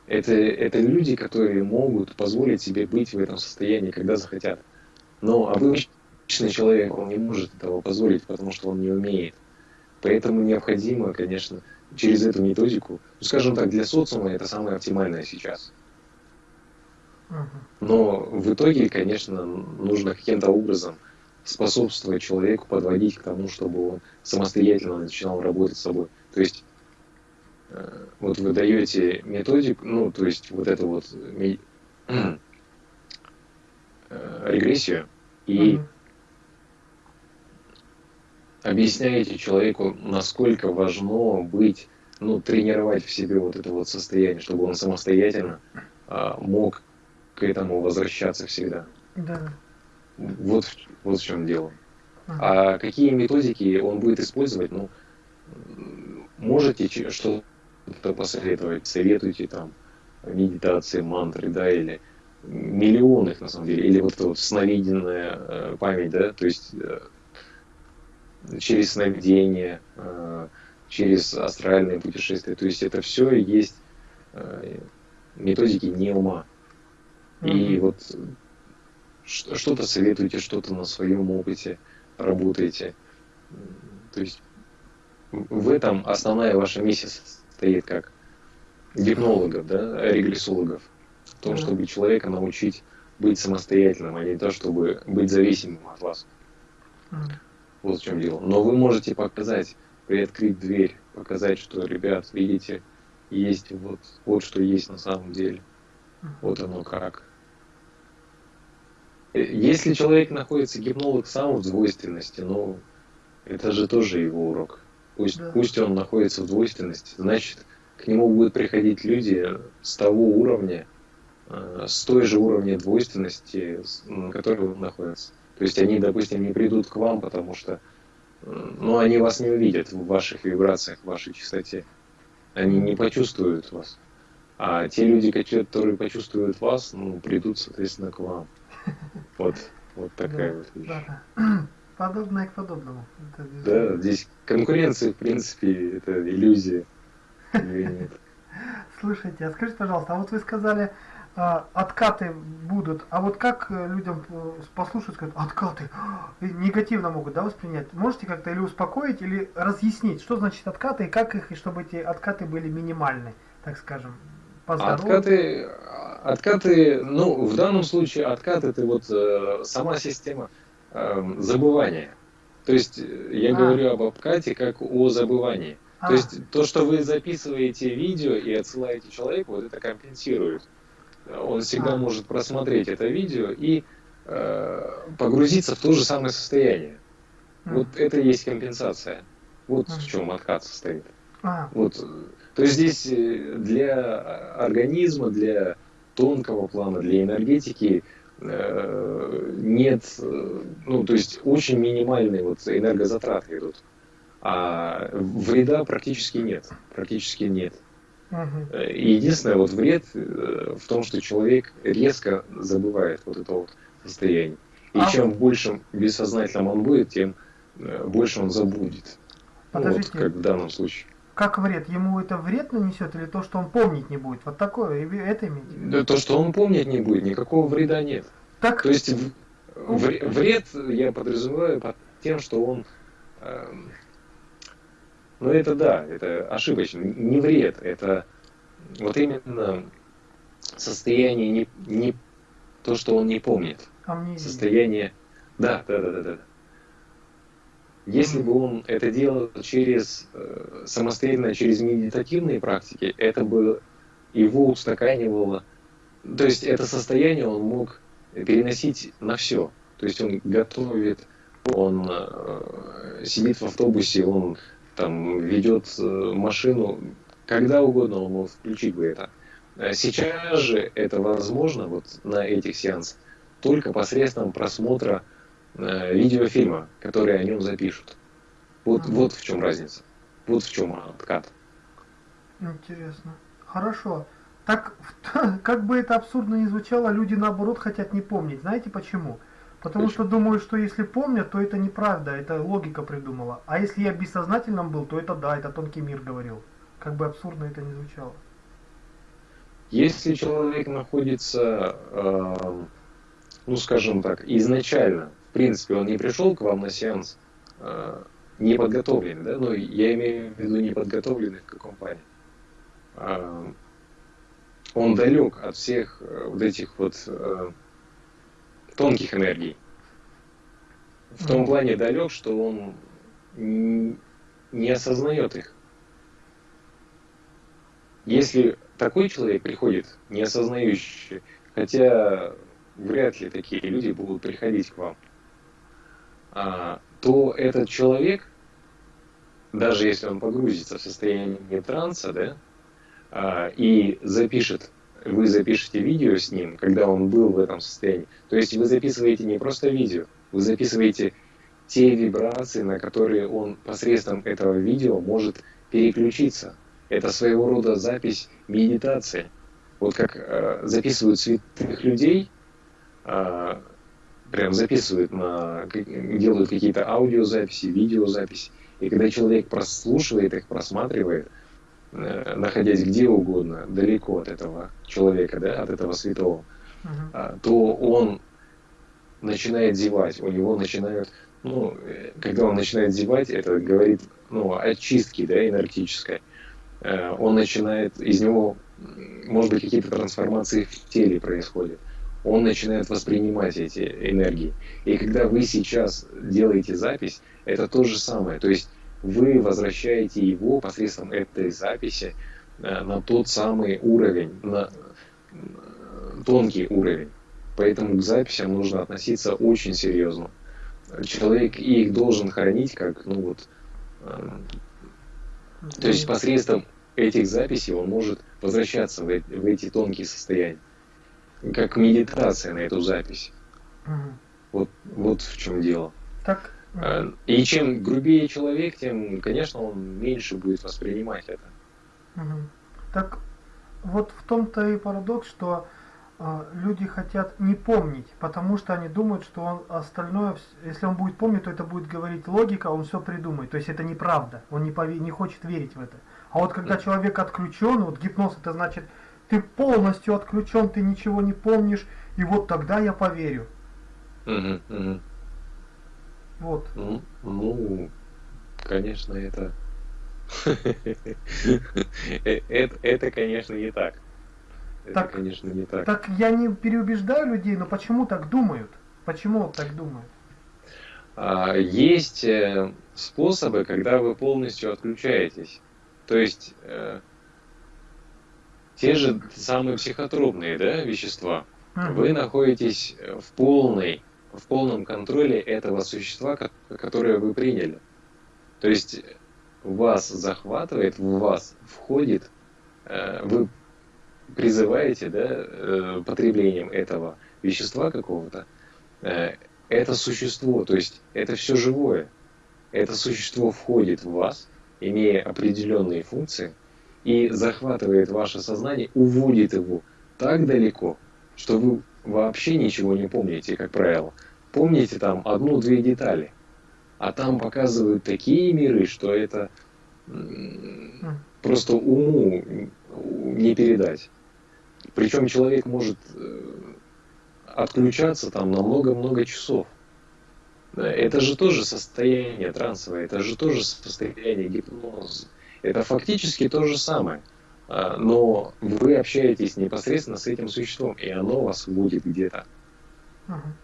Это, это люди, которые могут позволить себе быть в этом состоянии, когда захотят. Но обычный человек, он не может этого позволить, потому что он не умеет. Поэтому необходимо, конечно, через эту методику, ну, скажем так, для социума это самое оптимальное сейчас. Но в итоге, конечно, нужно каким-то образом способствовать человеку, подводить к тому, чтобы он самостоятельно начинал работать с собой. То есть Э, вот вы даете методику, ну, то есть вот эту вот э, регрессию и mm-hmm. объясняете человеку, насколько важно быть, ну, тренировать в себе вот это вот состояние, чтобы он самостоятельно а, мог к этому возвращаться всегда. Да. Вот, вот в чем дело. Uh-huh. А какие методики он будет использовать, ну, можете что кто посоветовать, советуйте там медитации, мантры, да, или миллионы их на самом деле, или вот эта вот сновиденная э, память, да, то есть э, через сновидение, э, через астральные путешествия, то есть это все есть методики не ума. Mm-hmm. И вот что-то советуйте, что-то на своем опыте работаете. То есть в этом основная ваша миссия стоит как гипнологов, да, регрессологов, в том, чтобы человека научить быть самостоятельным, а не то, чтобы быть зависимым от вас. Вот в чем дело. Но вы можете показать, приоткрыть дверь, показать, что, ребят, видите, есть вот, вот что есть на самом деле. Вот оно как. Если человек находится, гипнолог сам в двойственности, ну, это же тоже его урок. Пусть, да. пусть он находится в двойственности, значит, к нему будут приходить люди с того уровня, э, с той же уровня двойственности, на котором он находится. То есть они, допустим, не придут к вам, потому что э, ну, они вас не увидят в ваших вибрациях, в вашей частоте. Они не почувствуют вас. А те люди, которые почувствуют вас, ну, придут, соответственно, к вам. Вот, вот такая да, вот вещь. Да. Подобное к подобному. Это да, здесь конкуренция, в принципе, это иллюзия. Слушайте, а скажите, пожалуйста, а вот вы сказали, а, откаты будут, а вот как э, людям э, послушать, сказать, откаты, негативно могут, да, воспринять? Можете как-то или успокоить, или разъяснить, что значит откаты, и как их, и чтобы эти откаты были минимальны, так скажем, по Откаты, откаты, ну, в данном случае откаты, это вот э, сама система э, забывание. То есть э, я а. говорю об обкате как о забывании. А. То есть то, что вы записываете видео и отсылаете человеку, вот это компенсирует. Он всегда а. может просмотреть это видео и э, погрузиться в то же самое состояние. А. Вот это и есть компенсация. Вот а. в чем откат состоит. А. Вот, то есть здесь э, для организма, для тонкого плана, для энергетики э, нет, э, ну то есть очень минимальные вот энергозатраты идут. А вреда практически нет. Практически нет. Угу. единственное вот вред в том, что человек резко забывает вот это вот состояние. И а чем большим бессознательным он будет, тем больше он забудет. Подождите. Вот как в данном случае. Как вред? Ему это вред нанесет или то, что он помнить не будет? Вот такое, это имеете? Да то, что он помнить не будет, никакого вреда нет. Так... То есть вред я подразумеваю под тем, что он... Э, ну это да, это ошибочно. Не вред, это вот именно состояние не, не то, что он не помнит. Амнезия. Состояние... Да, да, да, да, да. Если бы он это делал через э, самостоятельно, через медитативные практики, это бы его устаканивало. То есть это состояние он мог переносить на все. То есть он готовит, он э, сидит в автобусе, он там ведет э, машину, когда угодно он мог включить бы это. Сейчас же это возможно вот на этих сеансах только посредством просмотра Э, видеофильма, которые о нем запишут. Вот, ага. вот в чем разница. Вот в чем откат. Интересно. Хорошо. Так, как бы это абсурдно ни звучало, люди наоборот хотят не помнить. Знаете почему? Потому что думают, что если помнят, то это неправда, это логика придумала. А если я бессознательным был, то это да, это тонкий мир говорил. Как бы абсурдно это ни звучало. Если человек находится, э, ну скажем так, изначально принципе, он не пришел к вам на сеанс э, неподготовленный, да, ну, я имею в виду неподготовленный в каком плане. Э, он далек от всех э, вот этих вот э, тонких энергий. В том плане далек, что он не осознает их. Если такой человек приходит, не осознающий, хотя вряд ли такие люди будут приходить к вам, а, то этот человек, даже если он погрузится в состояние транса, да, а, и запишет, вы запишете видео с ним, когда он был в этом состоянии. То есть вы записываете не просто видео, вы записываете те вибрации, на которые он посредством этого видео может переключиться. Это своего рода запись медитации. Вот как э, записывают святых людей, э, прям записывают на, делают какие-то аудиозаписи, видеозаписи. И когда человек прослушивает их, просматривает, э, находясь где угодно, далеко от этого человека, да, от этого святого, uh-huh. то он начинает зевать, у него начинают, ну, э, когда он начинает зевать, это говорит, ну, о чистке, да, энергетической. Э, он начинает, из него, может быть, какие-то трансформации в теле происходят он начинает воспринимать эти энергии. И когда вы сейчас делаете запись, это то же самое. То есть вы возвращаете его посредством этой записи э, на тот самый уровень, на э, тонкий уровень. Поэтому к записям нужно относиться очень серьезно. Человек их должен хранить как, ну вот, э, то есть посредством этих записей он может возвращаться в, в эти тонкие состояния как медитация на эту запись. Угу. Вот, вот в чем дело. Так. А, и чем грубее человек, тем, конечно, он меньше будет воспринимать это. Угу. Так вот в том-то и парадокс, что э, люди хотят не помнить, потому что они думают, что он остальное, если он будет помнить, то это будет говорить логика, он все придумает. То есть это неправда, он не, пове- не хочет верить в это. А вот когда человек отключен, вот гипноз это значит ты полностью отключен, ты ничего не помнишь, и вот тогда я поверю. Угу, угу. Вот. Ну, ну, конечно, это... Э, это, это, конечно, не так. Это, так, конечно, не так. Так я не переубеждаю людей, но почему так думают? Почему так думают? А, есть э, способы, когда вы полностью отключаетесь. То есть э, те же самые психотропные да, вещества, вы находитесь в полной, в полном контроле этого существа, которое вы приняли. То есть вас захватывает, в вас входит, э, вы призываете да, э, потреблением этого вещества какого-то, э, это существо, то есть это все живое. Это существо входит в вас, имея определенные функции, и захватывает ваше сознание, уводит его так далеко, что вы вообще ничего не помните, как правило. Помните там одну-две детали. А там показывают такие миры, что это просто уму не передать. Причем человек может э, отключаться там на много-много часов. Это же тоже состояние трансовое, это же тоже состояние гипноза. Это фактически то же самое. А, но вы общаетесь непосредственно с этим существом, и оно вас будет где-то.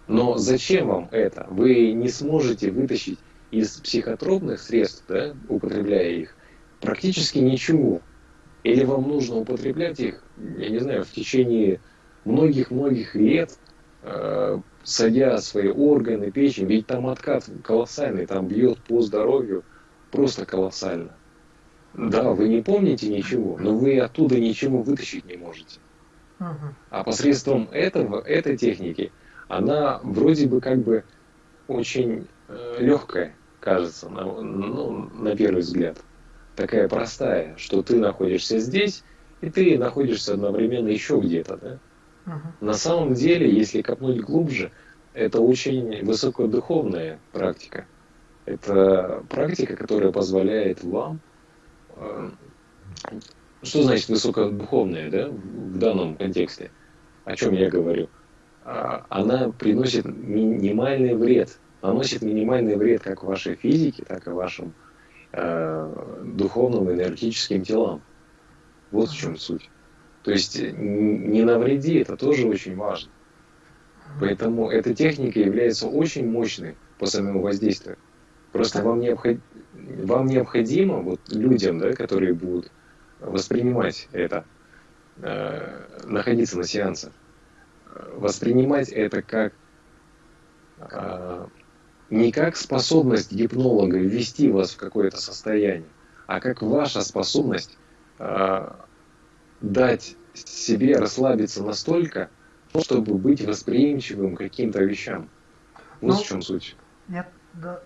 Но зачем вам это? Вы не сможете вытащить из психотропных средств, да, употребляя их, практически ничего. Или вам нужно употреблять их, я не знаю, в течение многих-многих лет, э, садя свои органы, печень, ведь там откат колоссальный, там бьет по здоровью просто колоссально. Да, вы не помните ничего, но вы оттуда ничего вытащить не можете. А посредством этого, этой техники, она вроде бы как бы очень э, легкая, кажется, на, ну, на первый взгляд. Такая простая, что ты находишься здесь, и ты находишься одновременно еще где-то. Да? На самом деле, если копнуть глубже, это очень высокодуховная практика. Это практика, которая позволяет вам что значит высокодуховная, да, в данном контексте? О чем я говорю? А, она приносит минимальный вред, наносит минимальный вред как вашей физике, так и вашим э, духовным энергетическим телам. Вот в чем суть. То есть не навреди, это тоже очень важно. Поэтому эта техника является очень мощной по самому воздействию. Просто вам, необход... вам необходимо, вот людям, да, которые будут воспринимать это, э, находиться на сеансах, воспринимать это как э, не как способность гипнолога ввести вас в какое-то состояние, а как ваша способность э, дать себе расслабиться настолько, чтобы быть восприимчивым к каким-то вещам. Вот ну, в чем суть. Я, да,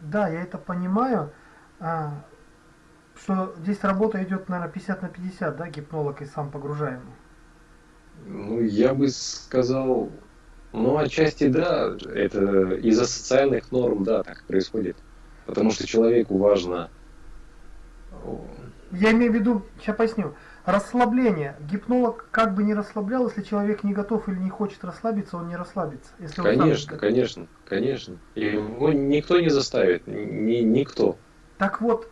да, я это понимаю, а, что здесь работа идет, наверное, 50 на 50, да, гипнолог и сам погружаемый. Ну, я бы сказал, ну, отчасти да, это из-за социальных норм, да, так происходит. Потому что человеку важно... Я имею в виду, сейчас поясню, расслабление. Гипнолог как бы не расслаблял, если человек не готов или не хочет расслабиться, он не расслабится. Если конечно, конечно, конечно. Его никто не заставит, ни, никто. Так вот,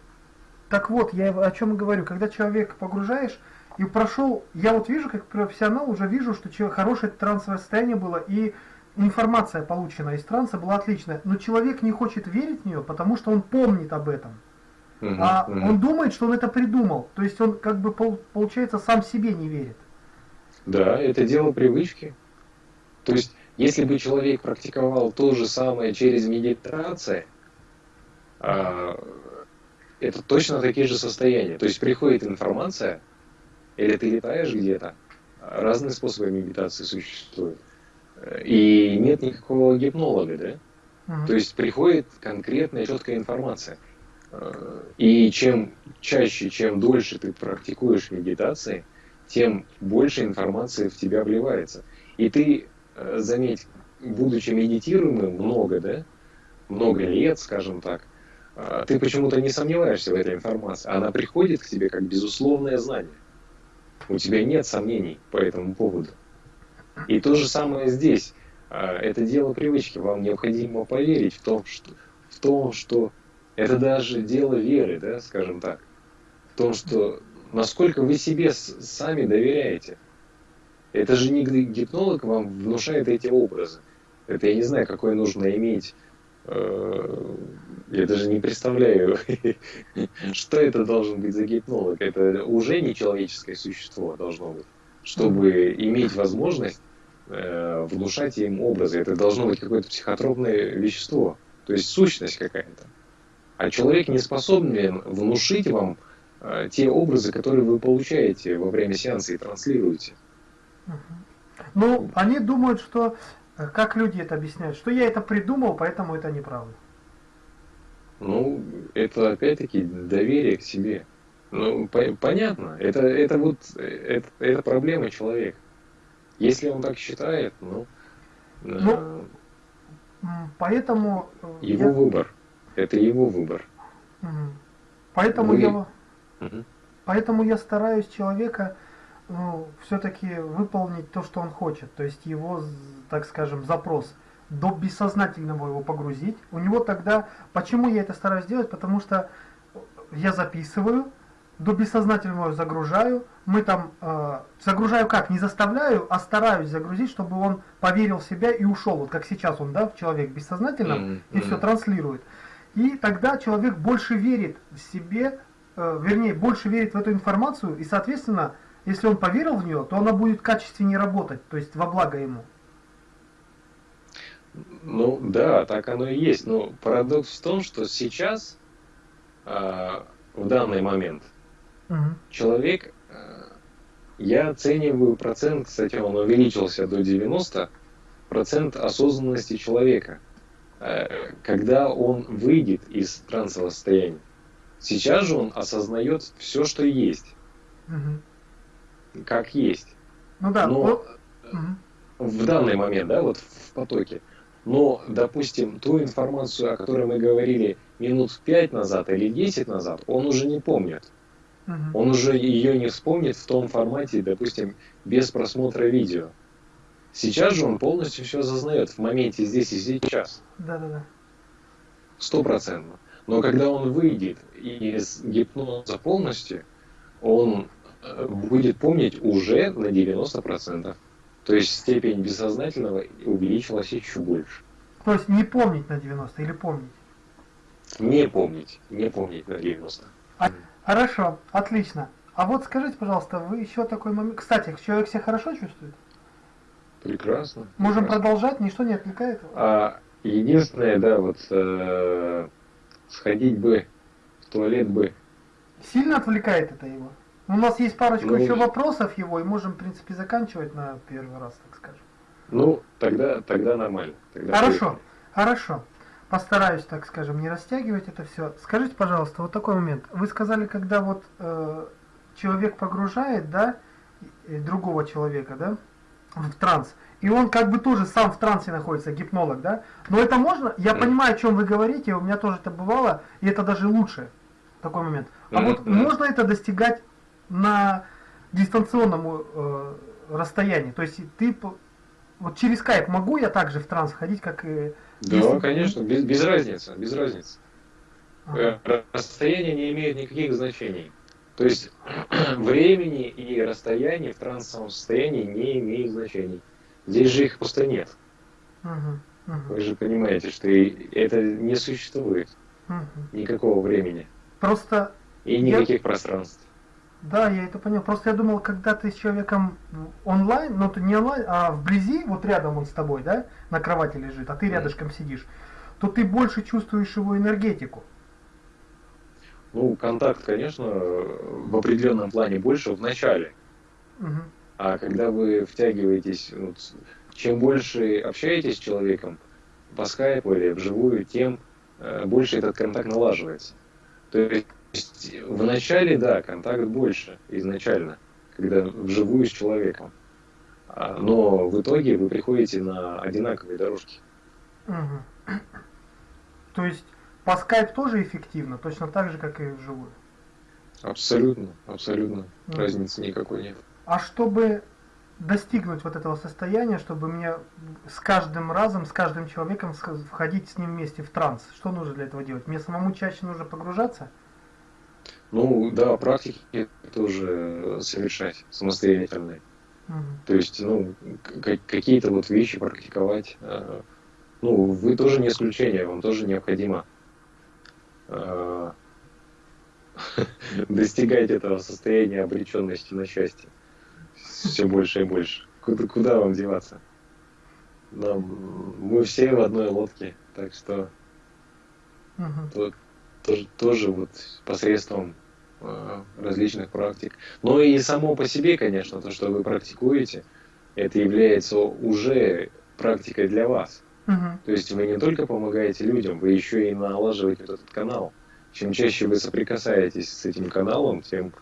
так вот, я о чем и говорю. Когда человек погружаешь, и прошел, я вот вижу, как профессионал, уже вижу, что человек, хорошее трансовое состояние было, и информация, полученная из транса, была отличная. Но человек не хочет верить в нее, потому что он помнит об этом. Угу, а угу. он думает, что он это придумал. То есть он, как бы, получается, сам себе не верит. Да, это дело привычки. То есть, если бы человек практиковал то же самое через медитацию, а, это точно такие же состояния. То есть приходит информация, или ты летаешь где-то. Разные способы медитации существуют. И нет никакого гипнолога, да? Uh-huh. То есть приходит конкретная четкая информация. И чем чаще, чем дольше ты практикуешь медитации, тем больше информации в тебя вливается. И ты, э, заметь, будучи медитируемым много, да, много лет, скажем так, э, ты почему-то не сомневаешься в этой информации. Она приходит к тебе как безусловное знание. У тебя нет сомнений по этому поводу. И то же самое здесь. Это дело привычки. Вам необходимо поверить в том, что, в том, что это даже дело веры, да, скажем так. В том, что насколько вы себе сами доверяете. Это же не гипнолог вам внушает эти образы. Это я не знаю, какой нужно иметь. Э, я даже не представляю, что это должен быть за гипнолог. Это уже не человеческое существо должно быть, чтобы иметь возможность э, внушать им образы. Это должно быть какое-то психотропное вещество, то есть сущность какая-то. А человек не способен внушить вам э, те образы, которые вы получаете во время сеанса и транслируете. Ну, они думают, что, э, как люди это объясняют, что я это придумал, поэтому это неправда. Ну, это опять-таки доверие к себе. Ну, по понятно, это, это вот это, это проблема человека. Если он так считает, ну, ну поэтому э, его я... выбор. Это его выбор. Поэтому Вы... я, угу. поэтому я стараюсь человека ну, все-таки выполнить то, что он хочет, то есть его, так скажем, запрос до бессознательного его погрузить. У него тогда, почему я это стараюсь делать, потому что я записываю, до бессознательного загружаю, мы там, э, загружаю как, не заставляю, а стараюсь загрузить, чтобы он поверил в себя и ушел, вот как сейчас он, да, человек бессознательно, mm-hmm. и все транслирует. И тогда человек больше верит в себе, э, вернее, больше верит в эту информацию, и, соответственно, если он поверил в нее, то она будет качественнее работать, то есть во благо ему. Ну да, так оно и есть. Но парадокс в том, что сейчас, э, в данный момент, угу. человек, э, я оцениваю процент, кстати, он увеличился до 90, процент осознанности человека, когда он выйдет из трансового состояния. Сейчас же он осознает все, что есть. Угу как есть. Ну да. Но ну, в данный момент, да, вот в потоке. Но, допустим, ту информацию, о которой мы говорили минут пять назад или десять назад, он уже не помнит. Угу. Он уже ее не вспомнит в том формате, допустим, без просмотра видео. Сейчас же он полностью все осознает в моменте здесь и сейчас. Да, да, да. Стопроцентно. Но когда он выйдет из гипноза полностью, он будет помнить уже на 90%. То есть степень бессознательного увеличилась еще больше. То есть не помнить на 90 или помнить? Не помнить, не помнить на 90. А, хорошо, отлично. А вот скажите, пожалуйста, вы еще такой момент... Кстати, человек себя хорошо чувствует? Прекрасно. Можем прекрасно. продолжать, ничто не отвлекает его? А, единственное, да, вот э, сходить бы в туалет бы. Сильно отвлекает это его? У нас есть парочку ну, еще вопросов его, и можем, в принципе, заканчивать на первый раз, так скажем. Ну, тогда, тогда нормально. Тогда хорошо, поехали. хорошо. Постараюсь, так скажем, не растягивать это все. Скажите, пожалуйста, вот такой момент. Вы сказали, когда вот э, человек погружает, да, другого человека, да, в транс, и он как бы тоже сам в трансе находится, гипнолог, да? Но это можно, я mm. понимаю, о чем вы говорите, у меня тоже это бывало, и это даже лучше, такой момент. А mm-hmm. вот можно это достигать на дистанционном э, расстоянии. То есть ты вот через скайп могу я также в транс ходить, как и... Да, если... конечно, без, без разницы, без разницы. Ага. Э, расстояние не имеет никаких значений. То есть времени и расстояние в трансовом состоянии не имеют значений. Здесь же их просто нет. Угу, угу. Вы же понимаете, что это не существует. Угу. Никакого времени. Просто... И никаких я... пространств. Да, я это понял. Просто я думал, когда ты с человеком онлайн, ну ты не онлайн, а вблизи, вот рядом он с тобой, да, на кровати лежит, а ты рядышком сидишь, то ты больше чувствуешь его энергетику. Ну, контакт, конечно, в определенном плане больше в начале. Угу. А когда вы втягиваетесь, вот, чем больше общаетесь с человеком по скайпу или вживую, тем э, больше этот контакт налаживается. То есть есть в начале, да, контакт больше изначально, когда вживую с человеком. А, но в итоге вы приходите на одинаковые дорожки. Угу. То есть по скайп тоже эффективно, точно так же, как и вживую? Абсолютно, абсолютно. Угу. Разницы никакой нет. А чтобы достигнуть вот этого состояния, чтобы мне с каждым разом, с каждым человеком входить с ним вместе в транс, что нужно для этого делать? Мне самому чаще нужно погружаться? Ну да, практики тоже совершать самостоятельные. Угу. То есть, ну, какие-то вот вещи практиковать, э, ну, вы тоже не исключение, вам тоже необходимо достигать этого состояния обреченности на счастье. Все больше и больше. Куда, куда вам деваться? Нам, мы все в одной лодке, так что угу. то, тоже, тоже вот посредством э, различных практик. Но и само по себе, конечно, то, что вы практикуете, это является уже практикой для вас. Угу. То есть вы не только помогаете людям, вы еще и налаживаете вот этот канал. Чем чаще вы соприкасаетесь с этим каналом, тем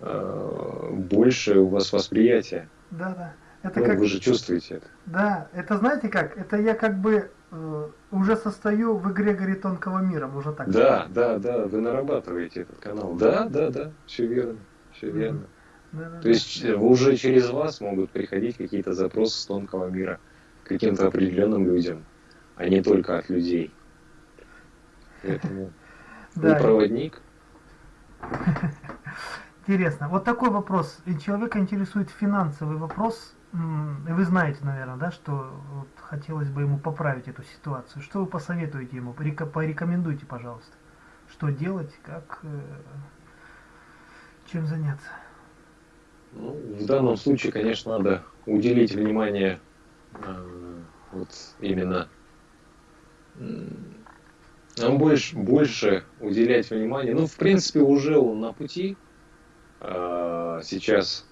э, больше у вас восприятие. Да, да. Это ну, как... Вы же чувствуете это. Да, это знаете как? Это я как бы э, уже состою в эгрегоре тонкого мира, можно так да, сказать. Да, да, да, вы нарабатываете этот канал. Да, да, да, все верно, все верно. Да, да, То есть да. Э, уже через вас могут приходить какие-то запросы с тонкого мира каким-то определенным людям, а не только от людей. Поэтому вы проводник. Интересно. Вот такой вопрос. Человека интересует финансовый вопрос вы знаете, наверное, да, что вот хотелось бы ему поправить эту ситуацию. Что вы посоветуете ему? Порекомендуйте, пожалуйста. Что делать, как, э, чем заняться? Ну, в данном случае, конечно, надо уделить внимание вот именно нам больше, больше уделять внимание. Ну, в принципе, уже он на пути. Э, сейчас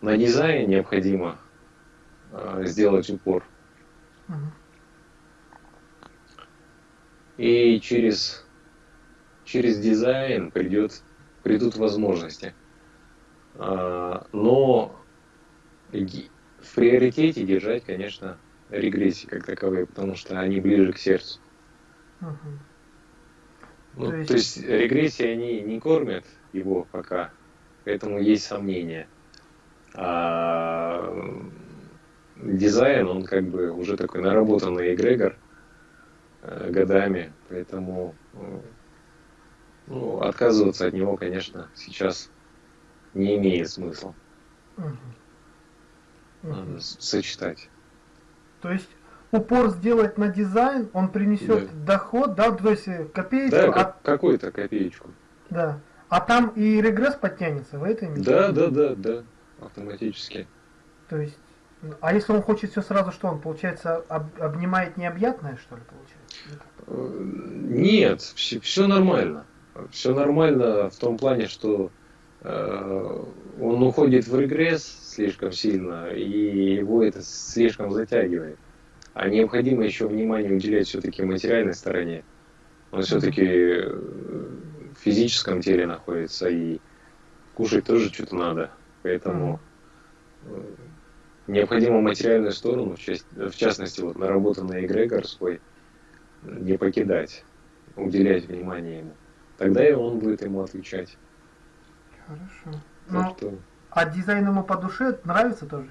на дизайн необходимо э, сделать упор. И через, через дизайн придет, придут возможности. Э, но в приоритете держать, конечно, регрессии как таковые, потому что они ближе к сердцу. Угу. Ну, то, есть... то есть регрессии они не кормят его пока, поэтому есть сомнения. А дизайн, он как бы уже такой наработанный эгрегор э, годами, поэтому ну, отказываться от него, конечно, сейчас не имеет смысла. Угу. Сочетать. То есть упор сделать на дизайн, он принесет да. доход, да, то есть копеечку. Да, а... какую-то копеечку. Да. А там и регресс подтянется, в этом Да, да, да, да автоматически. То есть, а если он хочет все сразу, что он, получается, об, обнимает необъятное, что ли, получается? Э, нет, все, все нормально. Все нормально в том плане, что э, он уходит в регресс слишком сильно, и его это слишком затягивает. А необходимо еще внимание уделять все-таки материальной стороне. Он все-таки в физическом теле находится, и кушать тоже что-то надо. Поэтому mm. необходимо материальную сторону, в частности, вот наработанный эгрегор свой, не покидать, уделять внимание ему. Тогда и он будет ему отвечать. Хорошо. Ну. А дизайн ему по душе нравится тоже?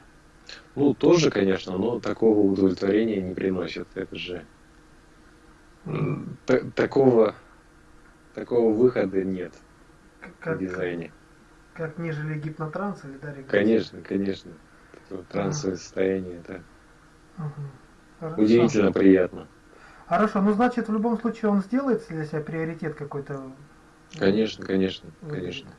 Ну, тоже, конечно, но такого удовлетворения не приносит. Это же такого, такого выхода нет как, в дизайне. Как нежели гипнотранс или да, Конечно, конечно. Трансовое ага. состояние, да. Ага. Удивительно приятно. Хорошо, ну значит в любом случае он сделает для себя приоритет какой-то. Конечно, конечно, конечно.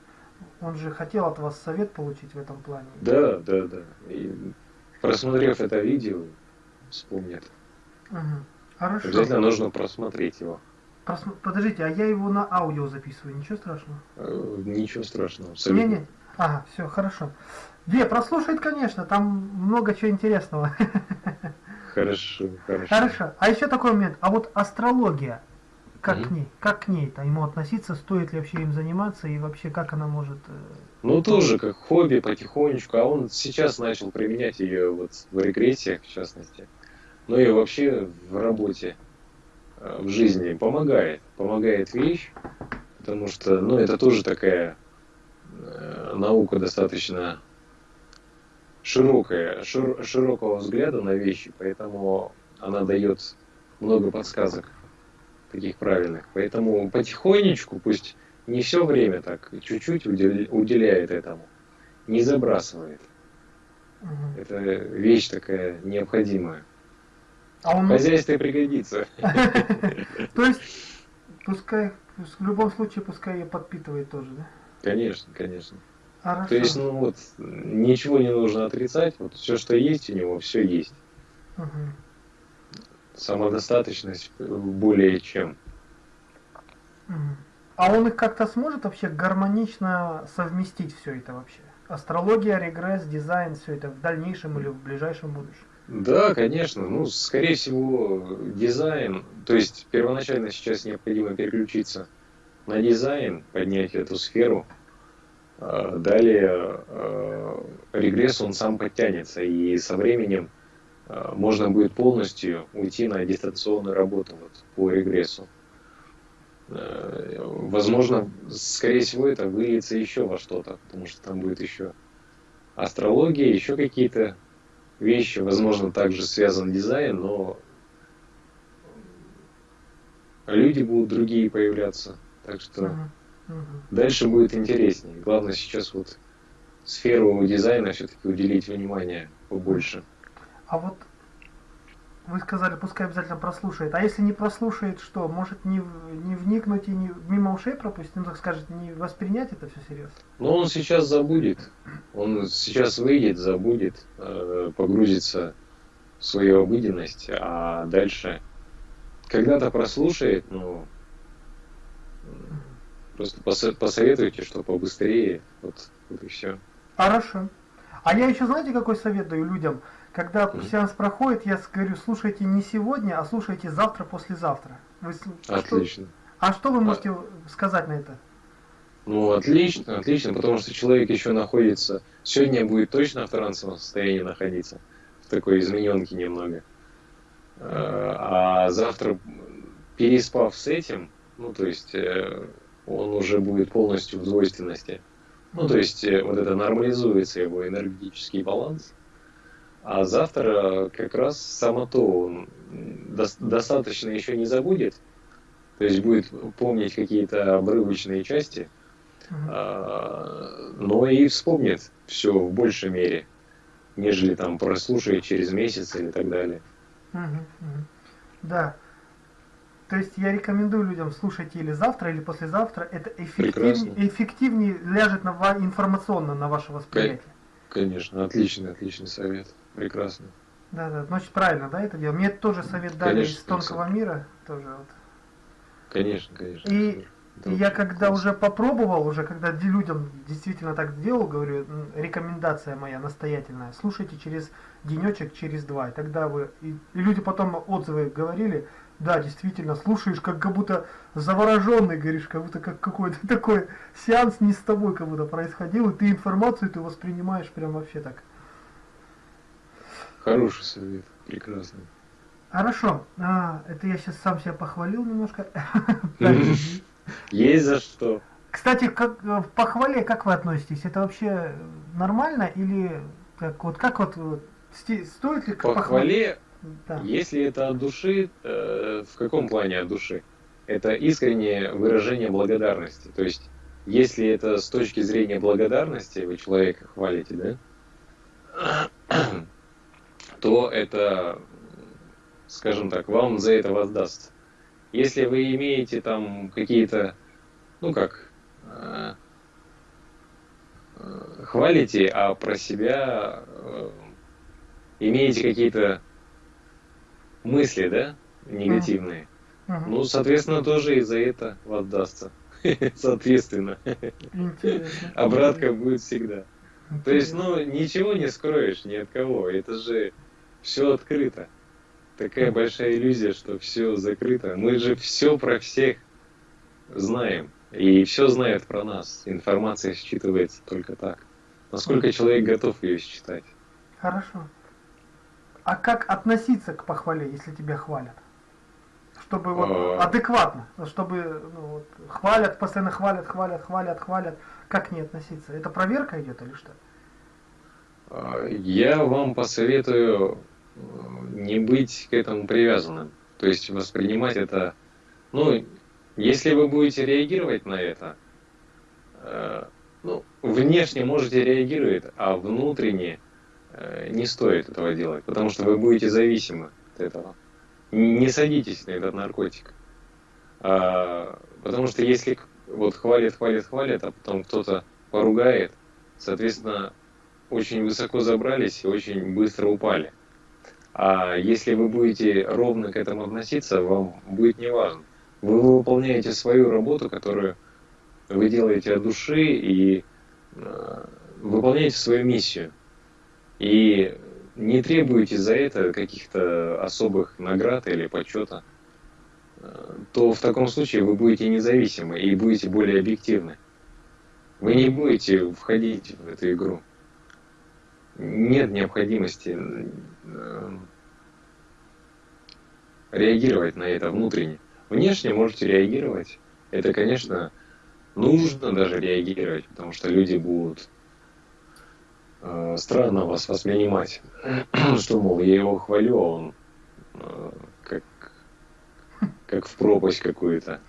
Он же хотел от вас совет получить в этом плане. Да, да, да. И просмотрев это видео, вспомнит. Угу. Хорошо. Обязательно нужно просмотреть его. Подождите, а я его на аудио записываю, ничего страшного? Э, ничего страшного, абсолютно. Не, не. Ага, все, хорошо. Две прослушает, конечно, там много чего интересного. Хорошо, хорошо. Хорошо. А еще такой момент. А вот астрология, как mm-hmm. к ней, как к ней-то ему относиться, стоит ли вообще им заниматься и вообще как она может... Э, ну тоже как хобби потихонечку, а он сейчас начал применять ее вот в регрессиях в частности, ну и вообще в работе. Э, в жизни помогает. Помогает вещь, потому что, ну, это тоже такая э, наука достаточно широкая, шир, широкого взгляда на вещи, поэтому она дает много подсказок таких правильных. Поэтому потихонечку, пусть не все время так, чуть-чуть уделяет этому, не забрасывает. Угу. Это вещь такая необходимая. А он... В хозяйстве пригодится. То есть, пускай, в любом случае, пускай ее подпитывает тоже, да? Конечно, конечно. Хорошо. То есть, ну вот, ничего не нужно отрицать. Вот все, что есть у него, все есть. Угу. Самодостаточность более чем. А он их как-то сможет вообще гармонично совместить все это вообще? Астрология, регресс, дизайн, все это в дальнейшем или в ближайшем будущем? Да, конечно. Ну, скорее всего, дизайн. То есть первоначально сейчас необходимо переключиться на дизайн, поднять эту сферу. А далее а, регресс, он сам подтянется. И со временем можно будет полностью уйти на дистанционную работу вот, по регрессу. Возможно, скорее всего, это выльется еще во что-то, потому что там будет еще астрология, еще какие-то вещи, возможно, также связан дизайн, но люди будут другие появляться. Так что дальше будет интереснее. Главное сейчас вот сферу дизайна все-таки уделить внимание побольше. А вот вы сказали, пускай обязательно прослушает. А если не прослушает, что? Может не, не вникнуть и не мимо ушей пропустить? Ну, так скажет, не воспринять это все серьезно? Ну, он сейчас забудет. Он сейчас выйдет, забудет, э, погрузится в свою обыденность, а дальше когда-то прослушает, ну, просто посоветуйте, что побыстрее, вот, вот и все. Хорошо. А я еще, знаете, какой совет даю людям? Когда сеанс проходит, я говорю, слушайте не сегодня, а слушайте завтра, послезавтра. Вы, отлично. Что, а что вы можете а... сказать на это? Ну, отлично, отлично, потому что человек еще находится, сегодня будет точно в трансовом состоянии находиться, в такой измененке немного. А, а завтра, переспав с этим, ну, то есть, э, он уже будет полностью в двойственности. Ну, то есть, э, вот это нормализуется его энергетический баланс. А завтра как раз само то он достаточно еще не забудет, то есть будет помнить какие-то обрывочные части, uh но и вспомнит все в большей мере, нежели там прослушает через месяц или так далее. Да. То есть я рекомендую людям слушать или завтра, или послезавтра. Это эффективнее, эффективнее ляжет на, информационно на ваше восприятие. Конечно, отличный, отличный совет. Прекрасно. Да, да, значит правильно, да, это дело. Мне тоже совет дали конечно, из тонкого конечно. мира, тоже вот. Конечно, конечно. И, и я когда уже попробовал, уже когда людям действительно так делал, говорю, рекомендация моя настоятельная, слушайте через денечек, через два, и тогда вы, и, и люди потом отзывы говорили, да, действительно, слушаешь, как, как будто завороженный, говоришь, как будто как какой-то такой сеанс не с тобой как будто происходил, и ты информацию ты воспринимаешь прям вообще так. Хороший совет, прекрасный. Хорошо, а, это я сейчас сам себя похвалил немножко. Есть за что. Кстати, как в похвале как вы относитесь? Это вообще нормально или как вот как вот стоит ли к похвале? Да. Если это от души, э, в каком плане от души? Это искреннее выражение благодарности. То есть, если это с точки зрения благодарности, вы человека хвалите, да? то это, скажем так, вам за это воздаст. Если вы имеете там какие-то, ну как, э, э, хвалите, а про себя э, имеете какие-то мысли, да, негативные, uh-huh. ну, соответственно, тоже и за это воздастся. Соответственно. Обратка будет всегда. То есть, ну, ничего не скроешь ни от кого. Это же все открыто. Такая большая иллюзия, что все закрыто. Мы же все про всех знаем. И все знают про нас. Информация считывается только так. Насколько человек готов ее считать. Хорошо. А как относиться к похвале, если тебя хвалят? Чтобы вот а... адекватно, чтобы ну, вот, хвалят, постоянно хвалят, хвалят, хвалят, хвалят. Как не относиться? Это проверка идет или что? А, я вам посоветую не быть к этому привязанным. То есть воспринимать это, ну, если вы будете реагировать на это, э, ну, внешне можете реагировать, а внутренне э, не стоит этого делать, потому что вы будете зависимы от этого. Не садитесь на этот наркотик. А, потому что если вот хвалит, хвалит, хвалит, а потом кто-то поругает, соответственно, очень высоко забрались и очень быстро упали. А если вы будете ровно к этому относиться, вам будет неважно. Вы выполняете свою работу, которую вы делаете от души и э, выполняете свою миссию. И не требуете за это каких-то особых наград или почета, э, то в таком случае вы будете независимы и будете более объективны. Вы не будете входить в эту игру. Нет необходимости э, реагировать на это внутренне. Внешне можете реагировать. Это, конечно, нужно даже реагировать, потому что люди будут э, странно вас воспринимать, что, мол, я его хвалю, а он э, как, как в пропасть какую-то.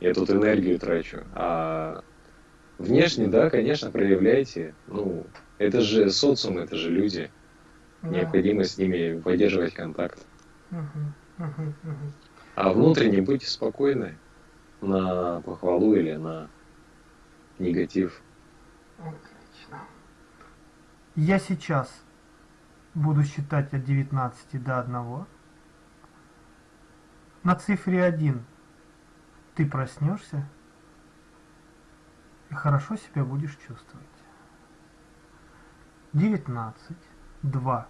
Я тут энергию трачу. А внешне, да, конечно, проявляйте. Ну, это же социум, это же люди. Да. Необходимо с ними поддерживать контакт. А внутренне будьте спокойны на похвалу или на негатив. Отлично. Я сейчас буду считать от 19 до 1. На цифре 1 ты проснешься и хорошо себя будешь чувствовать. 19, 2.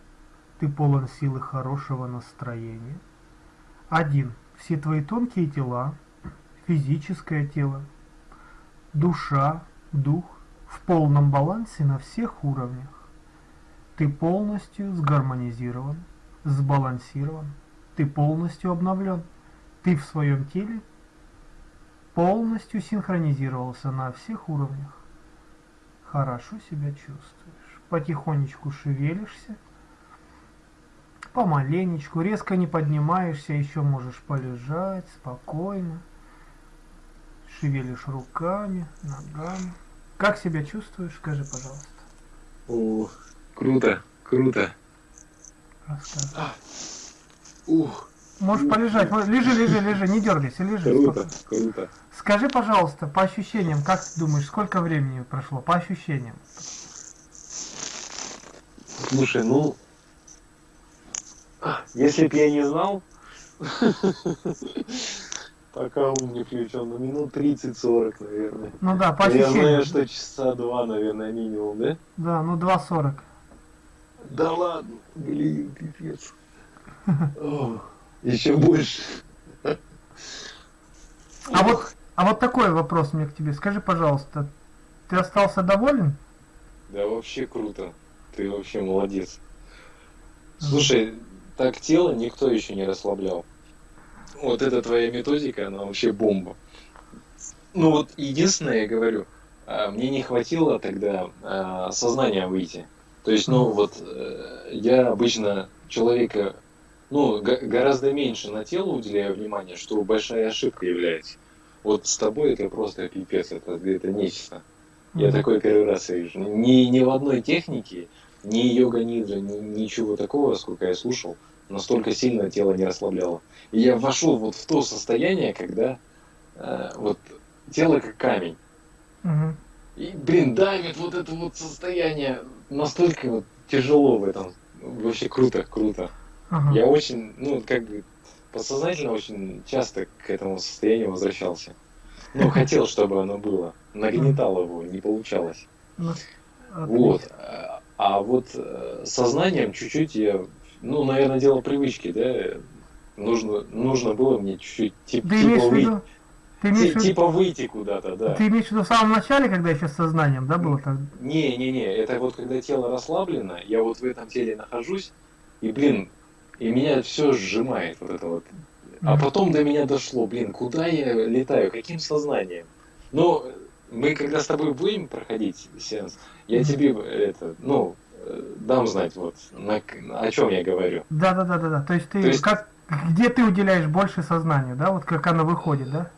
Ты полон силы хорошего настроения. 1. Все твои тонкие тела, физическое тело, душа, дух в полном балансе на всех уровнях. Ты полностью сгармонизирован, сбалансирован, ты полностью обновлен, ты в своем теле полностью синхронизировался на всех уровнях. Хорошо себя чувствуешь, потихонечку шевелишься, помаленечку, резко не поднимаешься, еще можешь полежать спокойно, шевелишь руками, ногами. Как себя чувствуешь, скажи, пожалуйста. О, круто, круто. Рассказывай. А, ух. Можешь полежать. Лежи, лежи, лежи, не дергайся, лежи. Круто, спокойно. круто. Скажи, пожалуйста, по ощущениям, как ты думаешь, сколько времени прошло? По ощущениям. Слушай, ну, если б я не знал, пока ум не включен, ну минут 30-40, наверное. Ну да, по. Я знаю, что часа два, наверное, минимум, да? Да, ну 2.40. Да ладно, блин, пипец. Еще больше. А вот, а вот такой вопрос мне к тебе. Скажи, пожалуйста, ты остался доволен? Да вообще круто. Ты вообще молодец. Слушай, так тело никто еще не расслаблял. Вот эта твоя методика, она вообще бомба. Ну вот единственное, я говорю, а, мне не хватило тогда а, сознания выйти. То есть, ну вот, э, я обычно человека, ну, гораздо меньше на тело уделяю внимание, что большая ошибка является. Вот с тобой это просто пипец, это, это нечто. Я такой первый раз вижу. Ни, ни в одной технике, ни йога нидра, ни, ничего такого, сколько я слушал, настолько сильно тело не расслабляло. И я вошел вот в то состояние, когда э, вот тело как камень. Угу. И, блин, давит вот это вот состояние настолько вот тяжело в этом. Вообще круто, круто. Ага. Я очень, ну, как бы подсознательно очень часто к этому состоянию возвращался. Ну, хотел, чтобы оно было. Нагнетал его, не получалось. Ну, вот. А, вот э, сознанием чуть-чуть я ну, наверное, дело привычки, да. Нужно, нужно было мне чуть-чуть тип, типа, выйти, ты имеешь Т- типа выйти куда-то, да. Ты имеешь в виду в самом начале, когда еще с сознанием, да, было так? Не, не, не, это вот когда тело расслаблено, я вот в этом теле нахожусь, и, блин, и меня все сжимает вот это вот. А потом до меня дошло, блин, куда я летаю, каким сознанием? Ну, мы когда с тобой будем проходить сеанс, я тебе это, ну, дам знать, вот, на, о чем я говорю. Да, да, да, да, да. То есть ты То есть... как где ты уделяешь больше сознанию, да, вот как оно выходит, да?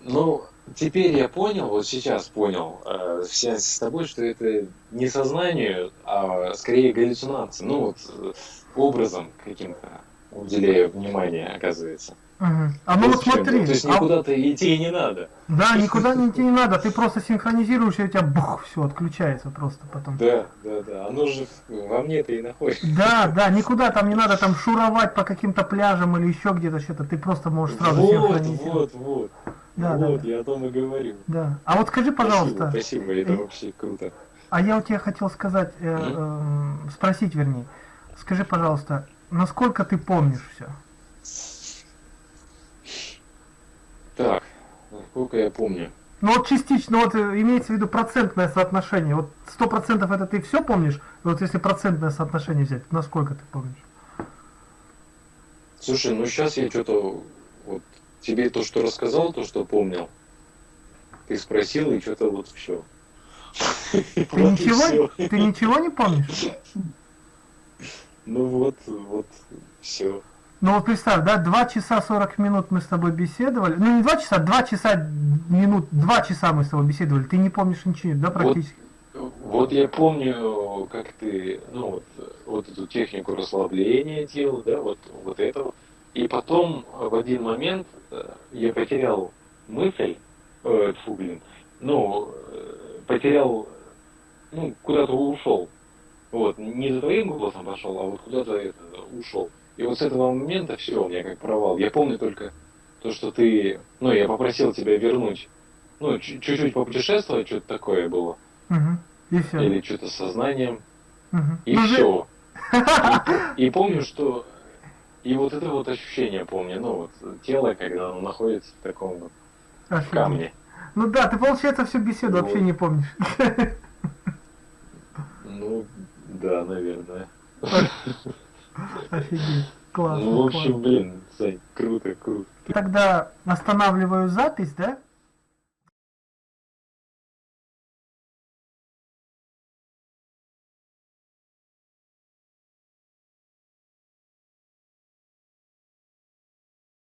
Ну, теперь я понял, вот сейчас понял, э, в сеансе с тобой, что это не сознание, а скорее галлюцинация. Ну вот э, образом каким-то уделяю внимание, оказывается. Мгм. А ну вот смотри, То есть а- никуда-то идти не надо. да, никуда не идти не надо, ты просто синхронизируешь, и у тебя бух, все отключается просто потом. Да, да, да. Оно же во мне-то и находится. Да, да, никуда там не надо там шуровать по каким-то пляжам или еще где-то что-то, ты просто можешь сразу Вот, синхронизировать. вот, вот. Да, вот, да. я о том и говорю. Да. А вот скажи, пожалуйста, Спасибо, спасибо, это э, вообще круто. а я у тебя хотел сказать, э, эм, спросить вернее, скажи, пожалуйста, насколько ты помнишь все? Так, насколько я помню. Ну вот частично, вот э, имеется в виду процентное соотношение. Вот сто процентов это ты все помнишь? Вот если процентное соотношение взять, насколько ты помнишь? Слушай, ну сейчас я что-то вот тебе то, что рассказал, то, что помнил, ты спросил, и что-то вот все. Ты ничего, ты ничего не помнишь? Ну вот, вот, все. Ну вот представь, да, 2 часа 40 минут мы с тобой беседовали. Ну не 2 часа, 2 часа минут, 2 часа мы с тобой беседовали. Ты не помнишь ничего, да, практически? Вот я помню, как ты, ну вот, вот эту технику расслабления делал, да, вот, вот это вот. И потом в один момент э, я потерял мысль, э, тьфу, блин, ну, э, потерял, ну, куда-то ушел. Вот, не за твоим голосом пошел, а вот куда-то это, ушел. И вот с этого момента все, у меня как провал. Я помню только то, что ты, ну, я попросил тебя вернуть, ну, чуть- чуть-чуть попутешествовать, что-то такое было. Мгм. И все. Или что-то с сознанием. И все. И, и помню, что и вот это вот ощущение помню, ну вот тело, когда оно находится в таком вот камне. Ну да, ты, получается, всю беседу Вот. вообще не помнишь. Ну, да, наверное. Офигеть. Классно, Ну, в классно. общем, блин, Сань, круто, круто. Тогда останавливаю запись, да?